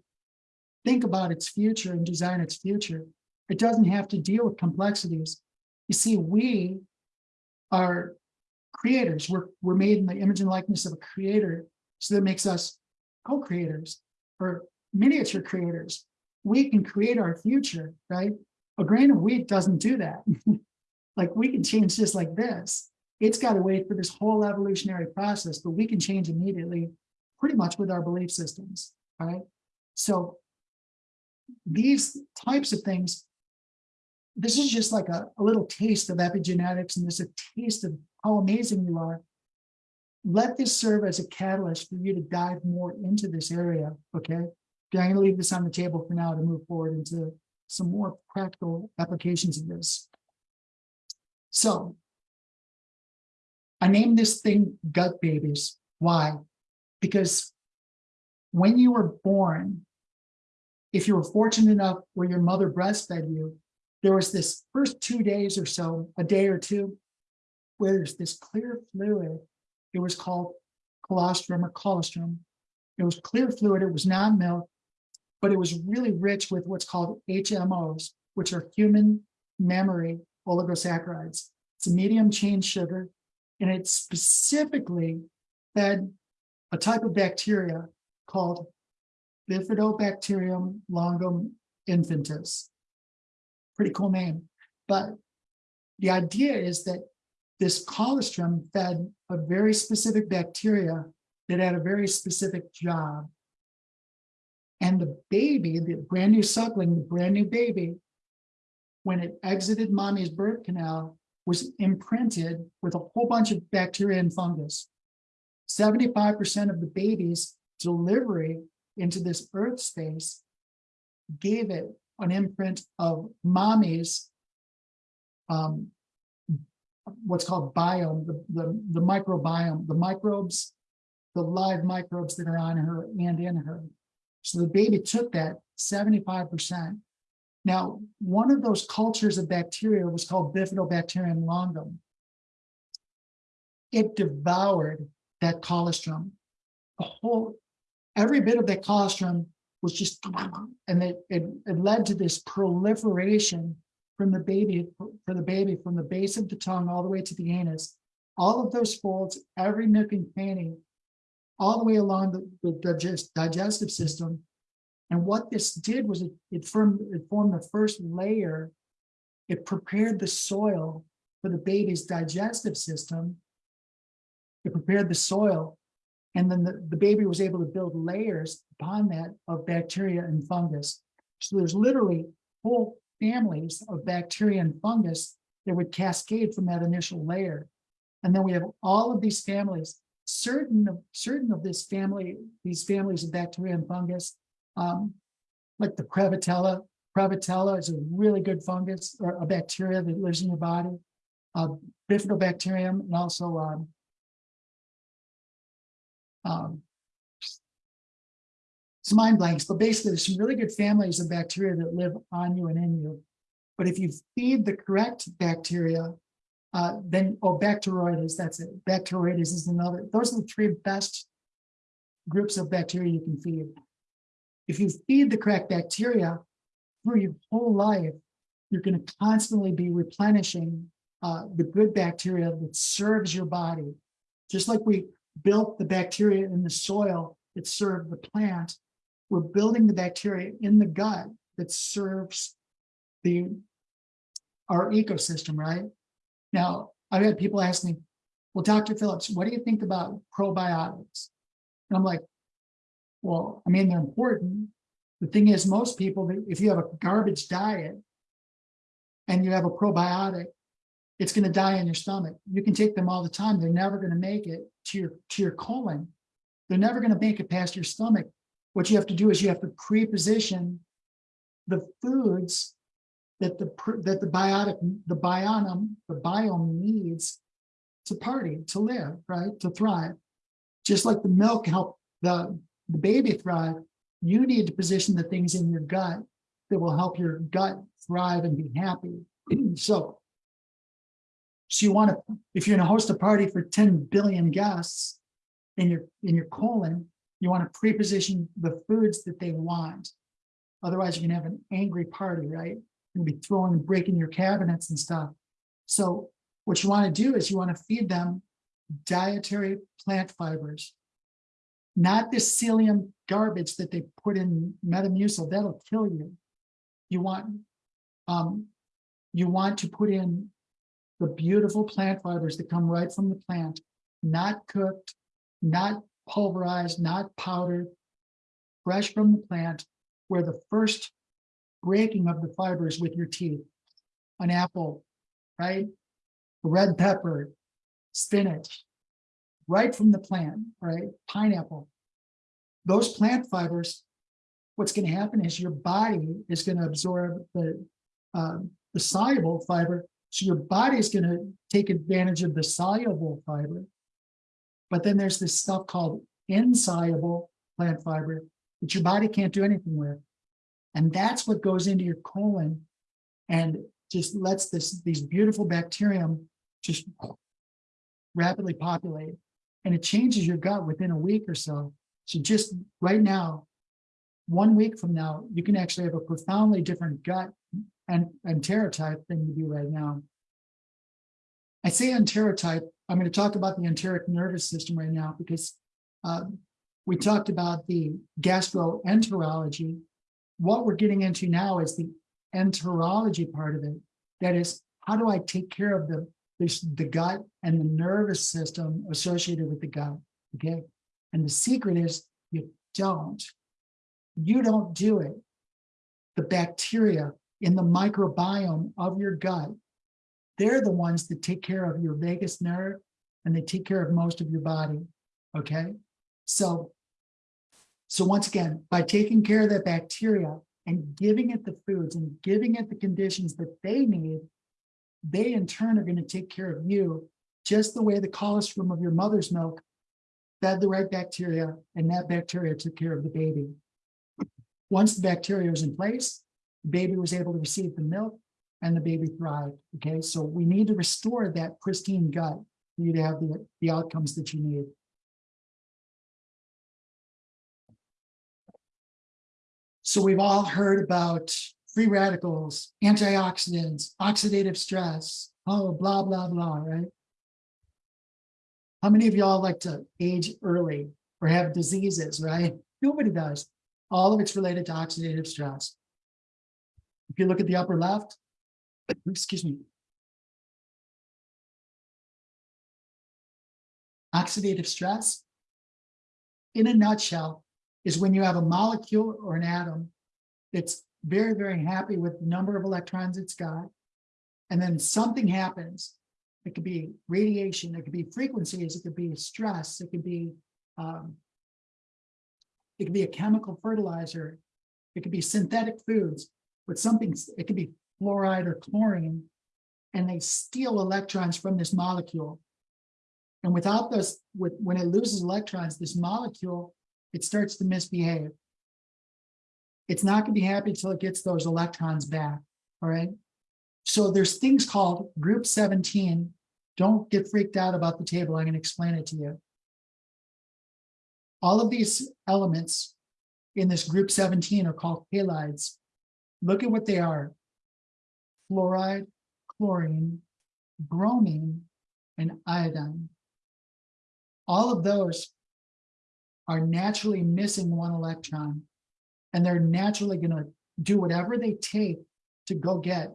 [SPEAKER 1] think about its future and design its future. It doesn't have to deal with complexities. You see, we are creators. We're, we're made in the image and likeness of a creator. So that makes us co-creators or miniature creators. We can create our future, right? A grain of wheat doesn't do that. like we can change just like this. It's got to wait for this whole evolutionary process, but we can change immediately, pretty much with our belief systems, right? So these types of things, this is just like a, a little taste of epigenetics and this a taste of how amazing you are. Let this serve as a catalyst for you to dive more into this area, okay? I'm going to leave this on the table for now to move forward into some more practical applications of this. So I named this thing gut babies. Why? Because when you were born, if you were fortunate enough where your mother breastfed you, there was this first two days or so, a day or two, where there's this clear fluid. It was called colostrum or colostrum. It was clear fluid. It was not milk, but it was really rich with what's called HMOs, which are human memory oligosaccharides. It's a medium chain sugar, and it specifically fed a type of bacteria called Bifidobacterium longum infantis. Pretty cool name. But the idea is that this colostrum fed a very specific bacteria that had a very specific job. And the baby, the brand new suckling, the brand new baby, when it exited mommy's birth canal, was imprinted with a whole bunch of bacteria and fungus. 75% of the baby's delivery into this earth space gave it an imprint of mommy's um, what's called biome, the, the, the microbiome, the microbes, the live microbes that are on her and in her. So the baby took that 75%. Now, one of those cultures of bacteria was called Bifidobacterium longum. It devoured that colostrum. The whole, every bit of that colostrum was just, and it, it, it led to this proliferation from the baby, for the baby, from the base of the tongue all the way to the anus. All of those folds, every nook and cranny, all the way along the, the digest, digestive system. And what this did was it, it, formed, it formed the first layer. It prepared the soil for the baby's digestive system. It prepared the soil and then the, the baby was able to build layers upon that of bacteria and fungus. So there's literally whole families of bacteria and fungus that would cascade from that initial layer. And then we have all of these families, certain of certain of this family, these families of bacteria and fungus, um, like the Prevotella. Prevotella is a really good fungus or a bacteria that lives in your body. Uh, Bifidobacterium and also um, um, it's mind blanks, but basically there's some really good families of bacteria that live on you and in you. But if you feed the correct bacteria, uh, then, oh, Bacteroides, that's it. Bacteroides is another, those are the three best groups of bacteria you can feed. If you feed the correct bacteria through your whole life, you're going to constantly be replenishing uh, the good bacteria that serves your body. Just like we built the bacteria in the soil that served the plant, we're building the bacteria in the gut that serves the our ecosystem, right? Now, I've had people ask me, well, Dr. Phillips, what do you think about probiotics? And I'm like, well, I mean, they're important. The thing is, most people, if you have a garbage diet and you have a probiotic, it's going to die in your stomach. You can take them all the time. They're never going to make it to your to your colon. They're never going to make it past your stomach. What you have to do is you have to pre-position the foods that the, that the biotic, the biome, the biome needs to party, to live, right, to thrive. Just like the milk help the, the baby thrive, you need to position the things in your gut that will help your gut thrive and be happy. So, so you want to, if you're going to host a party for 10 billion guests in your, in your colon, you want to pre-position the foods that they want. Otherwise, you're gonna have an angry party, right? You'll be throwing and breaking your cabinets and stuff. So what you want to do is you want to feed them dietary plant fibers. Not this psyllium garbage that they put in Metamucil, that'll kill you. You want, um, you want to put in the beautiful plant fibers that come right from the plant, not cooked, not pulverized, not powdered, fresh from the plant, where the first breaking of the fibers with your teeth, an apple, right? Red pepper, spinach, right from the plant, right? Pineapple. Those plant fibers, what's going to happen is your body is going to absorb the, um, the soluble fiber. So your body is going to take advantage of the soluble fiber. But then there's this stuff called insoluble plant fiber that your body can't do anything with. And that's what goes into your colon and just lets this these beautiful bacterium just rapidly populate. And it changes your gut within a week or so. So just right now, one week from now, you can actually have a profoundly different gut and enterotype than you do right now. I say enterotype, I'm going to talk about the enteric nervous system right now because uh, we talked about the gastroenterology. What we're getting into now is the enterology part of it. That is, how do I take care of the, this, the gut and the nervous system associated with the gut? Okay. And the secret is you don't. You don't do it. The bacteria in the microbiome of your gut, they're the ones that take care of your vagus nerve and they take care of most of your body. Okay. So so once again, by taking care of that bacteria and giving it the foods and giving it the conditions that they need, they in turn are going to take care of you just the way the colostrum of your mother's milk fed the right bacteria and that bacteria took care of the baby. Once the bacteria was in place, the baby was able to receive the milk and the baby thrived. Okay, so we need to restore that pristine gut for you to have the, the outcomes that you need. So we've all heard about free radicals, antioxidants, oxidative stress, oh, blah, blah, blah, right? How many of y'all like to age early or have diseases, right? Nobody does. All of it's related to oxidative stress. If you look at the upper left, excuse me. Oxidative stress, in a nutshell, is when you have a molecule or an atom that's very, very happy with the number of electrons it's got. And then something happens. It could be radiation, it could be frequencies, it could be stress, it could be um, it could be a chemical fertilizer, it could be synthetic foods, but something, it could be fluoride or chlorine, and they steal electrons from this molecule. And without those, with, when it loses electrons, this molecule it starts to misbehave. It's not going to be happy until it gets those electrons back. All right. So there's things called group 17. Don't get freaked out about the table. I'm going to explain it to you. All of these elements in this group 17 are called halides. Look at what they are. Fluoride, chlorine, bromine, and iodine. All of those are naturally missing one electron and they're naturally going to do whatever they take to go get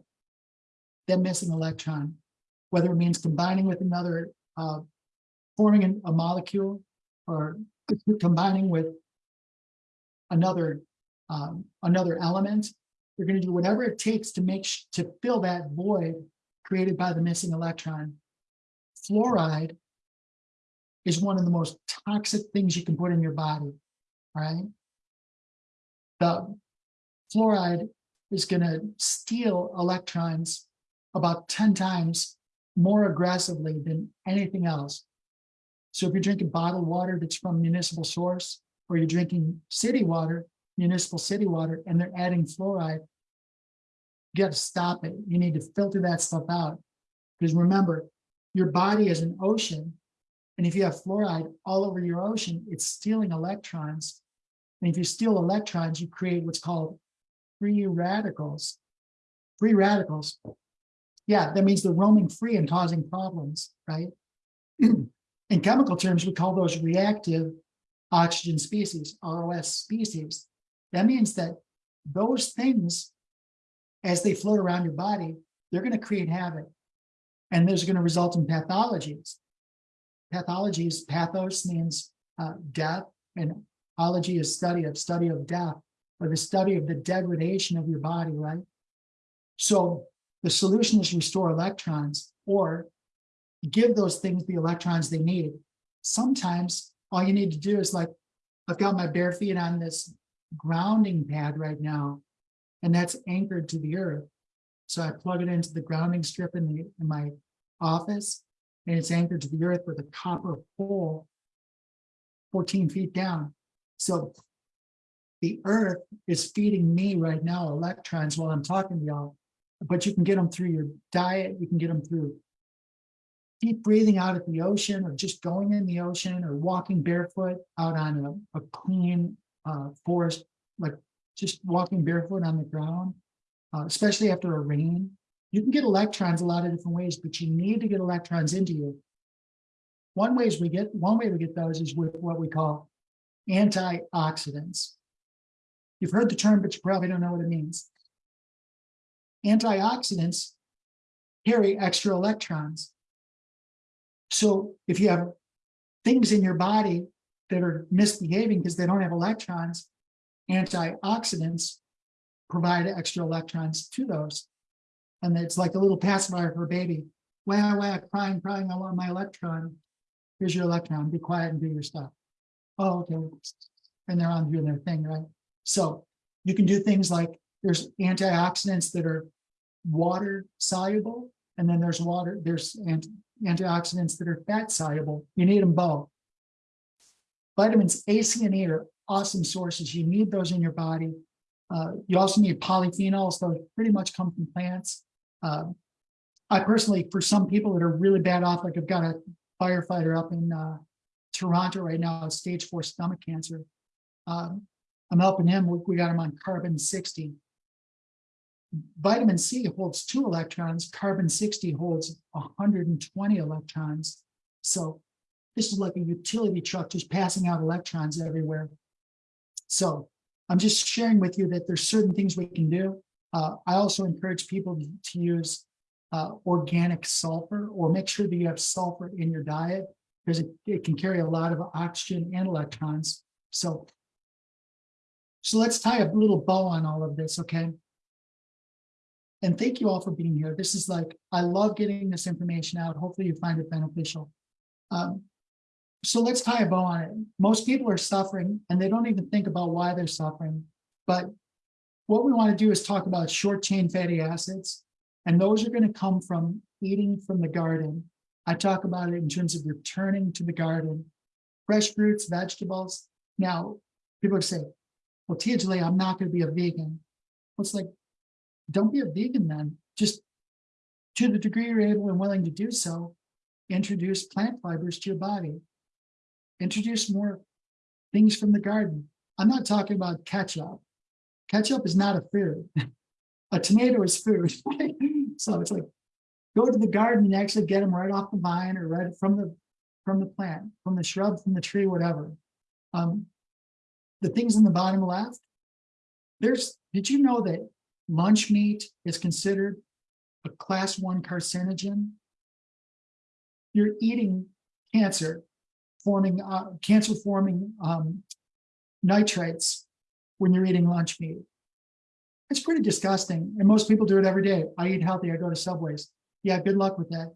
[SPEAKER 1] that missing electron, whether it means combining with another, uh, forming a molecule or combining with another um, another element. They're going to do whatever it takes to make to fill that void created by the missing electron. Fluoride is one of the most toxic things you can put in your body, right? the fluoride is gonna steal electrons about ten times more aggressively than anything else. So if you're drinking bottled water that's from municipal source, or you're drinking city water, municipal city water, and they're adding fluoride, you gotta stop it. You need to filter that stuff out. Because remember, your body is an ocean. And if you have fluoride all over your ocean, it's stealing electrons. And if you steal electrons, you create what's called free radicals. Free radicals. Yeah, that means they're roaming free and causing problems, right? In chemical terms, we call those reactive oxygen species, ROS species. That means that those things, as they float around your body, they're going to create havoc. And there's going to result in pathologies. Pathologies, pathos means uh, death, and ology is study of study of death, or the study of the degradation of your body, right? So the solution is restore electrons or give those things the electrons they need. Sometimes all you need to do is like, I've got my bare feet on this grounding pad right now, and that's anchored to the earth. So I plug it into the grounding strip in, the, in my office, and it's anchored to the earth with a copper pole 14 feet down. So the earth is feeding me right now electrons while I'm talking to y'all, but you can get them through your diet, you can get them through deep breathing out at the ocean or just going in the ocean or walking barefoot out on a, a clean uh, forest, walking barefoot on the ground, uh, especially after a rain. You can get electrons a lot of different ways, but you need to get electrons into you. One ways we get one way we get those is with what we call antioxidants. You've heard the term, but you probably don't know what it means. Antioxidants carry extra electrons. So if you have things in your body that are misbehaving because they don't have electrons, antioxidants provide extra electrons to those. And it's like a little pacifier for a baby. Wah, wah, crying, crying, I want my electron. Here's your electron, be quiet and do your stuff. Oh, okay. And they're on doing their thing, right? So you can do things like there's antioxidants that are water soluble, and then there's water, there's anti antioxidants that are fat soluble. You need them both. Vitamins A, C, and E are awesome sources. You need those in your body. Uh, you also need polyphenols. Those pretty much come from plants. Uh, I personally, for some people that are really bad off, like I've got a firefighter up in uh, Toronto right now, stage four stomach cancer. Um, I'm helping him. We, we got him on carbon 60. Vitamin C holds two electrons. Carbon 60 holds 120 electrons. So this is like a utility truck just passing out electrons everywhere. So I'm just sharing with you that there's certain things we can do. Uh, I also encourage people to, use uh, organic sulfur or make sure that you have sulfur in your diet because it, it can carry a lot of oxygen and electrons. So, so let's tie a little bow on all of this, okay? And thank you all for being here. This is like, I love getting this information out. Hopefully you find it beneficial. Um, so let's tie a bow on it. Most people are suffering and they don't even think about why they're suffering. But what we want to do is talk about short chain fatty acids. And those are going to come from eating from the garden. I talk about it in terms of returning to the garden, fresh fruits, vegetables. Now, people say, well, TJ, I'm not going to be a vegan. Well, it's like, don't be a vegan then. Just to the degree you're able and willing to do so, introduce plant fibers to your body. Introduce more things from the garden. I'm not talking about ketchup. Ketchup is not a food. a tomato is food. so it's like go to the garden and actually get them right off the vine or right from the from the plant, from the shrub, from the tree, whatever. Um, the things in the bottom left, there's, did you know that lunch meat is considered a class one carcinogen? You're eating cancer forming, uh, cancer forming um, nitrates when you're eating lunch meat. It's pretty disgusting. And most people do it every day. I eat healthy, I go to Subways yeah, good luck with that.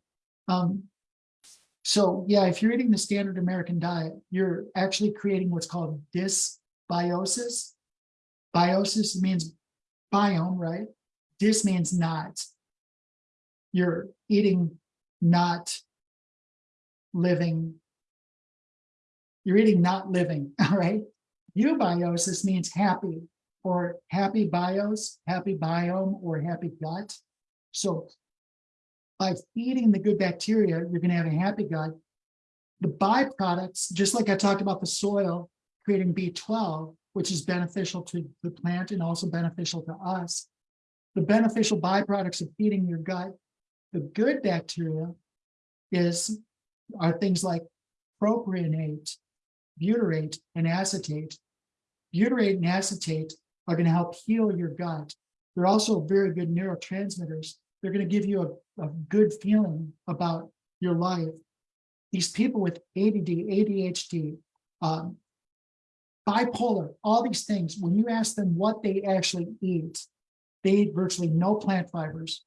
[SPEAKER 1] Um, so yeah, if you're eating the standard American diet, you're actually creating what's called dysbiosis. Biosis means biome, right? Dis means not. You're eating, not living. You're eating, not living, all right? Eubiosis means happy or happy bios, happy biome, or happy gut. So by feeding the good bacteria, you're going to have a happy gut. The byproducts, just like I talked about the soil creating B12, which is beneficial to the plant and also beneficial to us. The beneficial byproducts of feeding your gut, the good bacteria is are things like propionate, butyrate, and acetate. Butyrate and acetate are going to help heal your gut. They're also very good neurotransmitters. They're going to give you a, a good feeling about your life. These people with ADD, ADHD, um, bipolar, all these things, when you ask them what they actually eat, they eat virtually no plant fibers.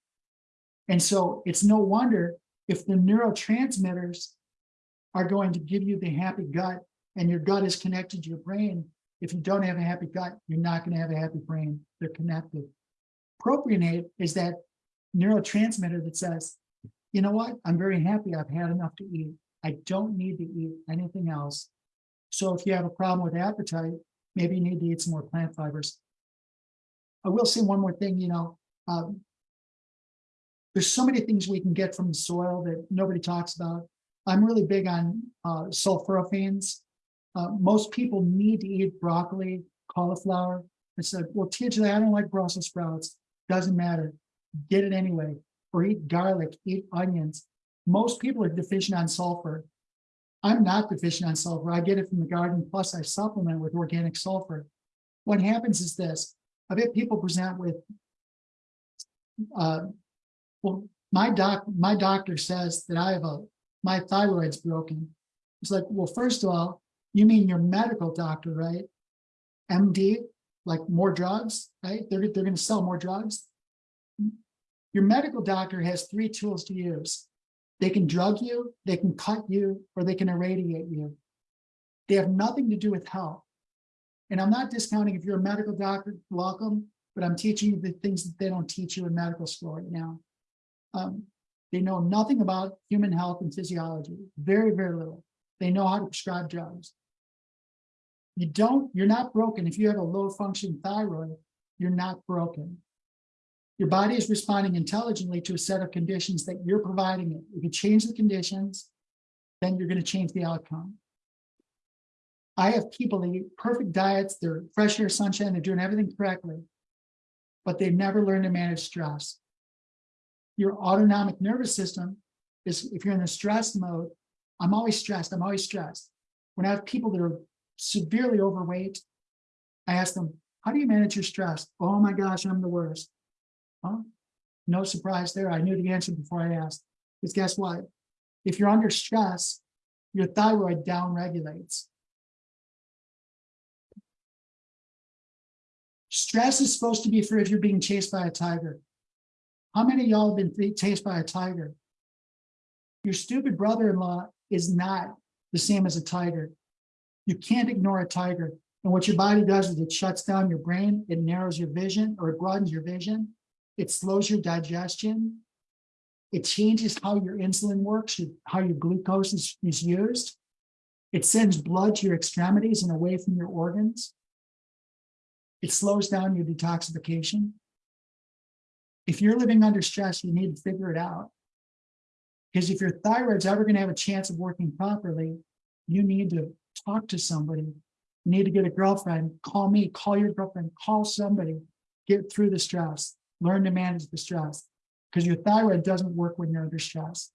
[SPEAKER 1] And so it's no wonder if the neurotransmitters are going to give you the happy gut and your gut is connected to your brain. If you don't have a happy gut, you're not going to have a happy brain. They're connected. Propionate is that neurotransmitter that says, you know what? I'm very happy. I've had enough to eat. I don't need to eat anything else. So if you have a problem with appetite, maybe you need to eat some more plant fibers. I will say one more thing, you know, um, there's so many things we can get from the soil that nobody talks about. I'm really big on uh, sulforaphanes. Uh, most people need to eat broccoli, cauliflower. I said, well, TJ I don't like Brussels sprouts. Doesn't matter. Get it anyway. Or eat garlic, eat onions. Most people are deficient on sulfur. I'm not deficient on sulfur. I get it from the garden, plus I supplement with organic sulfur. What happens is this, I've had people present with, uh, well, my doc, my doctor says that I have a, my thyroid's broken. It's like, well, first of all, you mean your medical doctor, right? MD, like more drugs, right? They're, they're going to sell more drugs. Your medical doctor has three tools to use. They can drug you, they can cut you, or they can irradiate you. They have nothing to do with health. And I'm not discounting if you're a medical doctor, welcome, but I'm teaching you the things that they don't teach you in medical school right now. Um, they know nothing about human health and physiology, very, very little. They know how to prescribe drugs. You don't, you're not broken. If you have a low function thyroid, you're not broken. Your body is responding intelligently to a set of conditions that you're providing it. If you change the conditions, then you're going to change the outcome. I have people that eat perfect diets, they're fresh air, sunshine, they're doing everything correctly, but they've never learned to manage stress. Your autonomic nervous system is, if you're in a stress mode, I'm always stressed, I'm always stressed. When I have people that are severely overweight, I ask them, how do you manage your stress? Oh my gosh, I'm the worst. Huh? No surprise there. I knew the answer before I asked. Because guess what? If you're under stress, your thyroid down regulates. Stress is supposed to be for if you're being chased by a tiger. How many of y'all have been chased by a tiger? Your stupid brother-in-law is not the same as a tiger. You can't ignore a tiger. And what your body does is it shuts down your brain, it narrows your vision, or it broadens your vision, it slows your digestion. It changes how your insulin works, how your glucose is, is used. It sends blood to your extremities and away from your organs. It slows down your detoxification. If you're living under stress, you need to figure it out. Because if your thyroid's ever going to have a chance of working properly, you need to talk to somebody. You need to get a girlfriend, call me, call your girlfriend, call somebody, get through the stress learn to manage the stress because your thyroid doesn't work when you're under stress.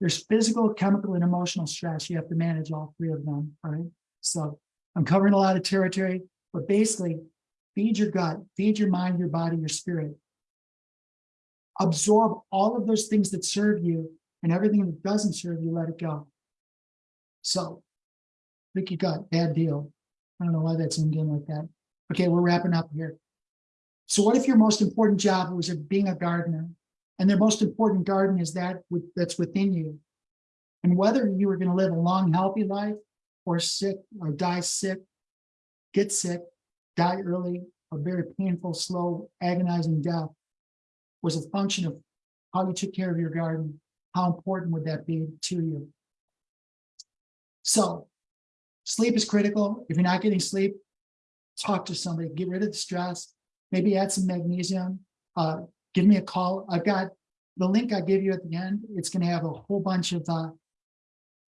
[SPEAKER 1] There's physical, chemical, and emotional stress. You have to manage all three of them, right? So I'm covering a lot of territory, but basically feed your gut, feed your mind, your body, your spirit. Absorb all of those things that serve you and everything that doesn't serve you, let it go. So leaky gut bad deal. I don't know why that's in like that. Okay, we're wrapping up here. So what if your most important job was being a gardener and their most important garden is that that's within you? And whether you were going to live a long, healthy life or sick or die sick, get sick, die early, a very painful, slow, agonizing death was a function of how you took care of your garden, how important would that be to you? So sleep is critical. If you're not getting sleep, talk to somebody, get rid of the stress, maybe add some magnesium, uh, give me a call. I've got the link I give you at the end. It's going to have a whole bunch of, uh,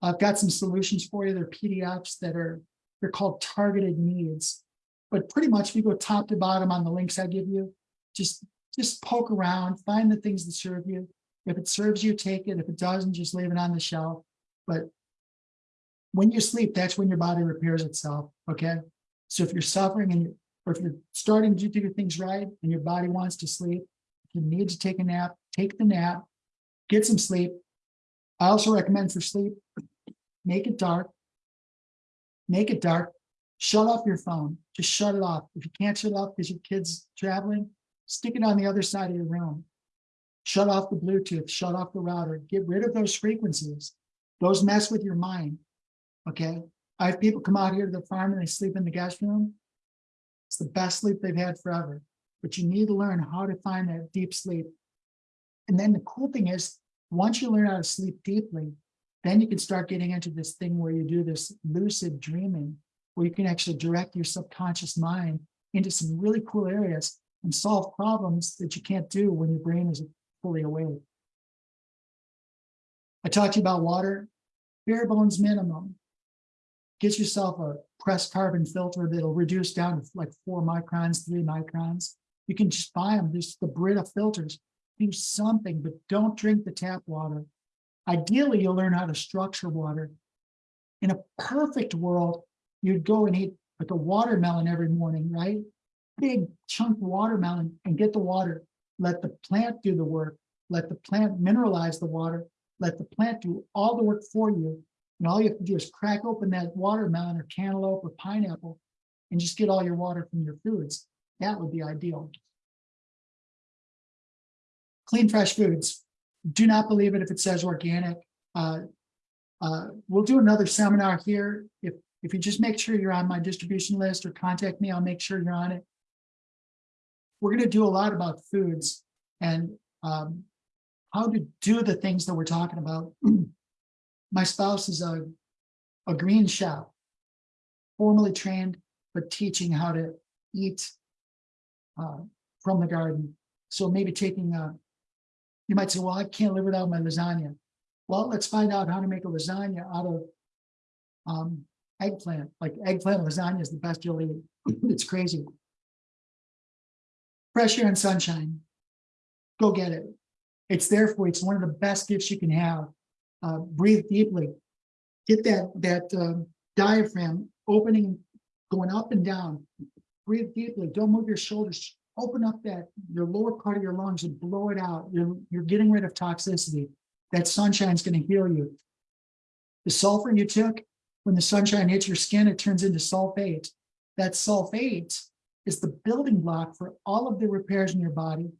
[SPEAKER 1] I've got some solutions for you. They're PDFs that are, they're called targeted needs. But pretty much if you go top to bottom on the links I give you, just, just poke around, find the things that serve you. If it serves you, take it. If it doesn't, just leave it on the shelf. But when you sleep, that's when your body repairs itself. Okay. So if you're suffering and or if you're starting to do things right and your body wants to sleep, you need to take a nap, take the nap, get some sleep. I also recommend for sleep, make it dark. Make it dark. Shut off your phone. Just shut it off. If you can't shut it off because your kid's traveling, stick it on the other side of your room. Shut off the Bluetooth, shut off the router, get rid of those frequencies. Those mess with your mind. Okay. I have people come out here to the farm and they sleep in the guest room. It's the best sleep they've had forever, but you need to learn how to find that deep sleep. And then the cool thing is, once you learn how to sleep deeply, then you can start getting into this thing where you do this lucid dreaming, where you can actually direct your subconscious mind into some really cool areas and solve problems that you can't do when your brain is fully awake. I talked to you about water, bare bones minimum. Get yourself a pressed carbon filter that'll reduce down to like four microns, three microns. You can just buy them, there's the Brita filters. Do something, but don't drink the tap water. Ideally, you'll learn how to structure water. In a perfect world, you'd go and eat like a watermelon every morning, right? Big chunk watermelon and get the water. Let the plant do the work. Let the plant mineralize the water. Let the plant do all the work for you. And all you have to do is crack open that watermelon or cantaloupe or pineapple and just get all your water from your foods. That would be ideal. Clean, fresh foods. Do not believe it if it says organic. Uh, uh, we'll do another seminar here. If, if you just make sure you're on my distribution list or contact me, I'll make sure you're on it. We're going to do a lot about foods and um, how to do the things that we're talking about. my spouse is a, a green chef, formally trained, but teaching how to eat uh, from the garden. So maybe taking a, you might say, well, I can't live without my lasagna. Well, let's find out how to make a lasagna out of um, eggplant. Like eggplant lasagna is the best you'll eat. it's crazy. Air and sunshine. Go get it. It's there for you. It's one of the best gifts you can have uh, breathe deeply. Get that, that um, diaphragm opening, going up and down. Breathe deeply. Don't move your shoulders. Open up that your lower part of your lungs and blow it out. You're, you're getting rid of toxicity. That sunshine's going to heal you. The sulfur you took, when the sunshine hits your skin, it turns into sulfate. That sulfate is the building block for all of the repairs in your body.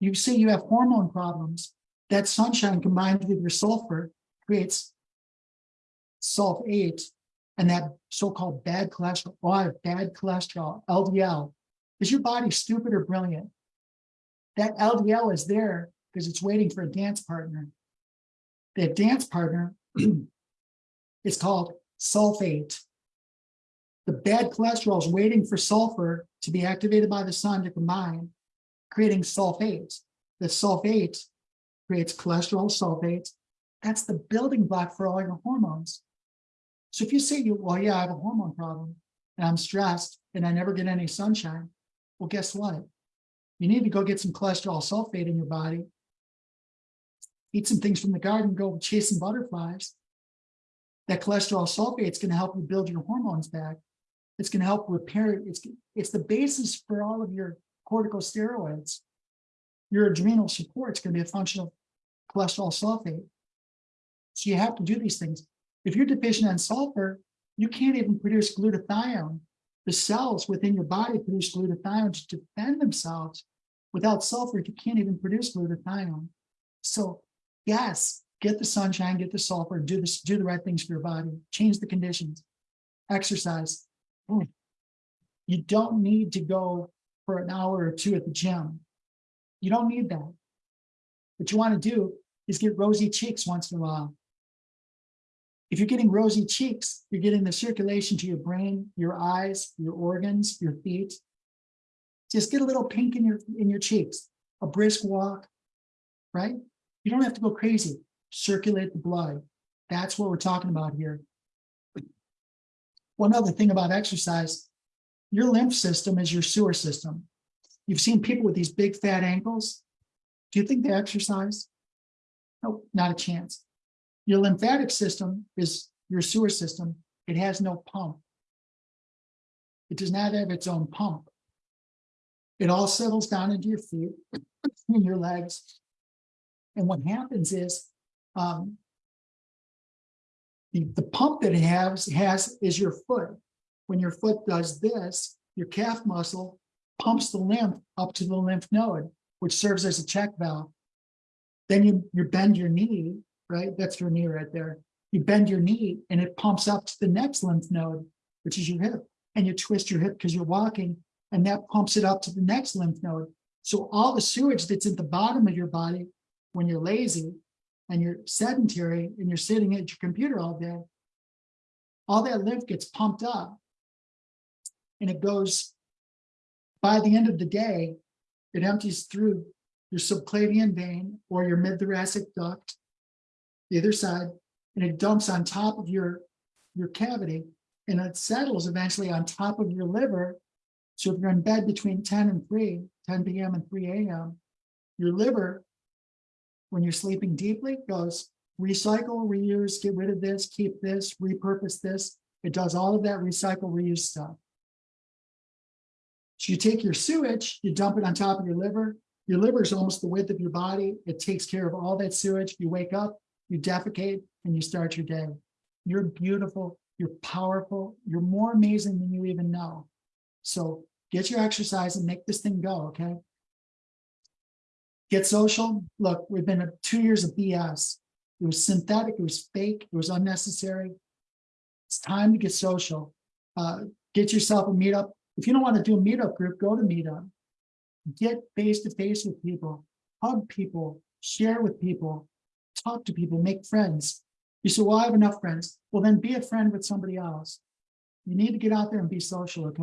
[SPEAKER 1] You see you have hormone problems that sunshine combined with your sulfur creates sulfate and that so-called bad cholesterol, oh, bad cholesterol, LDL. Is your body stupid or brilliant? That LDL is there because it's waiting for a dance partner. That dance partner is called sulfate. The bad cholesterol is waiting for sulfur to be activated by the sun to combine, creating sulfate. The sulfate creates cholesterol sulfates. That's the building block for all your hormones. So if you say, you, well, yeah, I have a hormone problem and I'm stressed and I never get any sunshine, well, guess what? You need to go get some cholesterol sulfate in your body, eat some things from the garden, go chase some butterflies. That cholesterol sulfate is going to help you build your hormones back. It's going to help repair, it's, it's the basis for all of your corticosteroids your adrenal support is going to be a function of cholesterol sulfate. So you have to do these things. If you're deficient in sulfur, you can't even produce glutathione. The cells within your body produce glutathione to defend themselves. Without sulfur, you can't even produce glutathione. So yes, get the sunshine, get the sulfur, do this, do the right things for your body, change the conditions, exercise. You don't need to go for an hour or two at the gym. You don't need that. What you want to do is get rosy cheeks once in a while. If you're getting rosy cheeks, you're getting the circulation to your brain, your eyes, your organs, your feet. Just get a little pink in your in your cheeks, a brisk walk, right? You don't have to go crazy. Circulate the blood. That's what we're talking about here. One other thing about exercise, your lymph system is your sewer system. You've seen people with these big fat ankles. Do you think they exercise? No, not a chance. Your lymphatic system is your sewer system. It has no pump. It does not have its own pump. It all settles down into your feet and your legs. And what happens is um, the, the pump that it has has is your foot. When your foot does this, your calf muscle pumps the lymph up to the lymph node, which serves as a check valve. Then you, you bend your knee, right? That's your knee right there. You bend your knee and it pumps up to the next lymph node, which is your hip. And you twist your hip because you're walking and that pumps it up to the next lymph node. So all the sewage that's at the bottom of your body when you're lazy and you're sedentary and you're sitting at your computer all day, all that lymph gets pumped up and it goes by the end of the day, it empties through your subclavian vein or your mid-thoracic duct, the other side, and it dumps on top of your, your cavity and it settles eventually on top of your liver. So if you're in bed between 10 and 3, 10 p.m. and 3 a.m., your liver when you're sleeping deeply goes recycle, reuse, get rid of this, keep this, repurpose this. It does all of that recycle, reuse stuff. So you take your sewage, you dump it on top of your liver. Your liver is almost the width of your body. It takes care of all that sewage. You wake up, you defecate, and you start your day. You're beautiful, you're powerful, you're more amazing than you even know. So get your exercise and make this thing go, okay? Get social. Look, we've been two years of BS. It was synthetic, it was fake, it was unnecessary. It's time to get social. Uh, get yourself a meetup. If you don't want to do a meetup group, go to meetup. Get face to face with people, hug people, share with people, talk to people, make friends. You say, Well, I have enough friends. Well, then be a friend with somebody else. You need to get out there and be social, okay?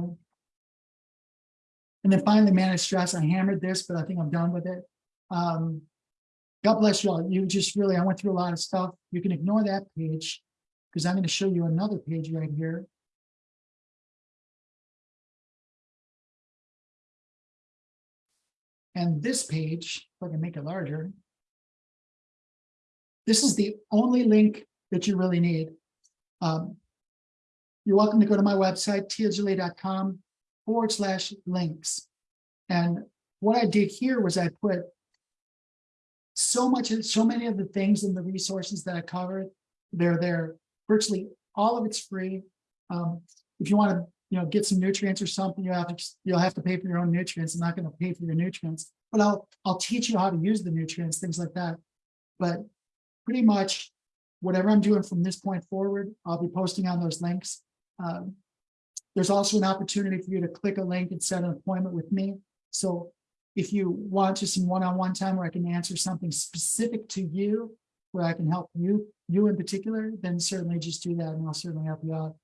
[SPEAKER 1] And then finally, manage stress. I hammered this, but I think I'm done with it. Um, God bless you all. You just really, I went through a lot of stuff. You can ignore that page because I'm going to show you another page right here. And this page, if I can make it larger, this is the only link that you really need. Um, you're welcome to go to my website, tiajulie.com forward slash links. And what I did here was I put so much, so many of the things and the resources that I covered, they're there. Virtually all of it's free. Um, if you want to, you know, get some nutrients or something, you have to, you'll have to pay for your own nutrients. I'm not going to pay for your nutrients, but I'll, I'll teach you how to use the nutrients, things like that. But pretty much whatever I'm doing from this point forward, I'll be posting on those links. Um, there's also an opportunity for you to click a link and set an appointment with me. So if you want just some one-on-one time where I can answer something specific to you, where I can help you, you in particular, then certainly just do that and I'll certainly help you out.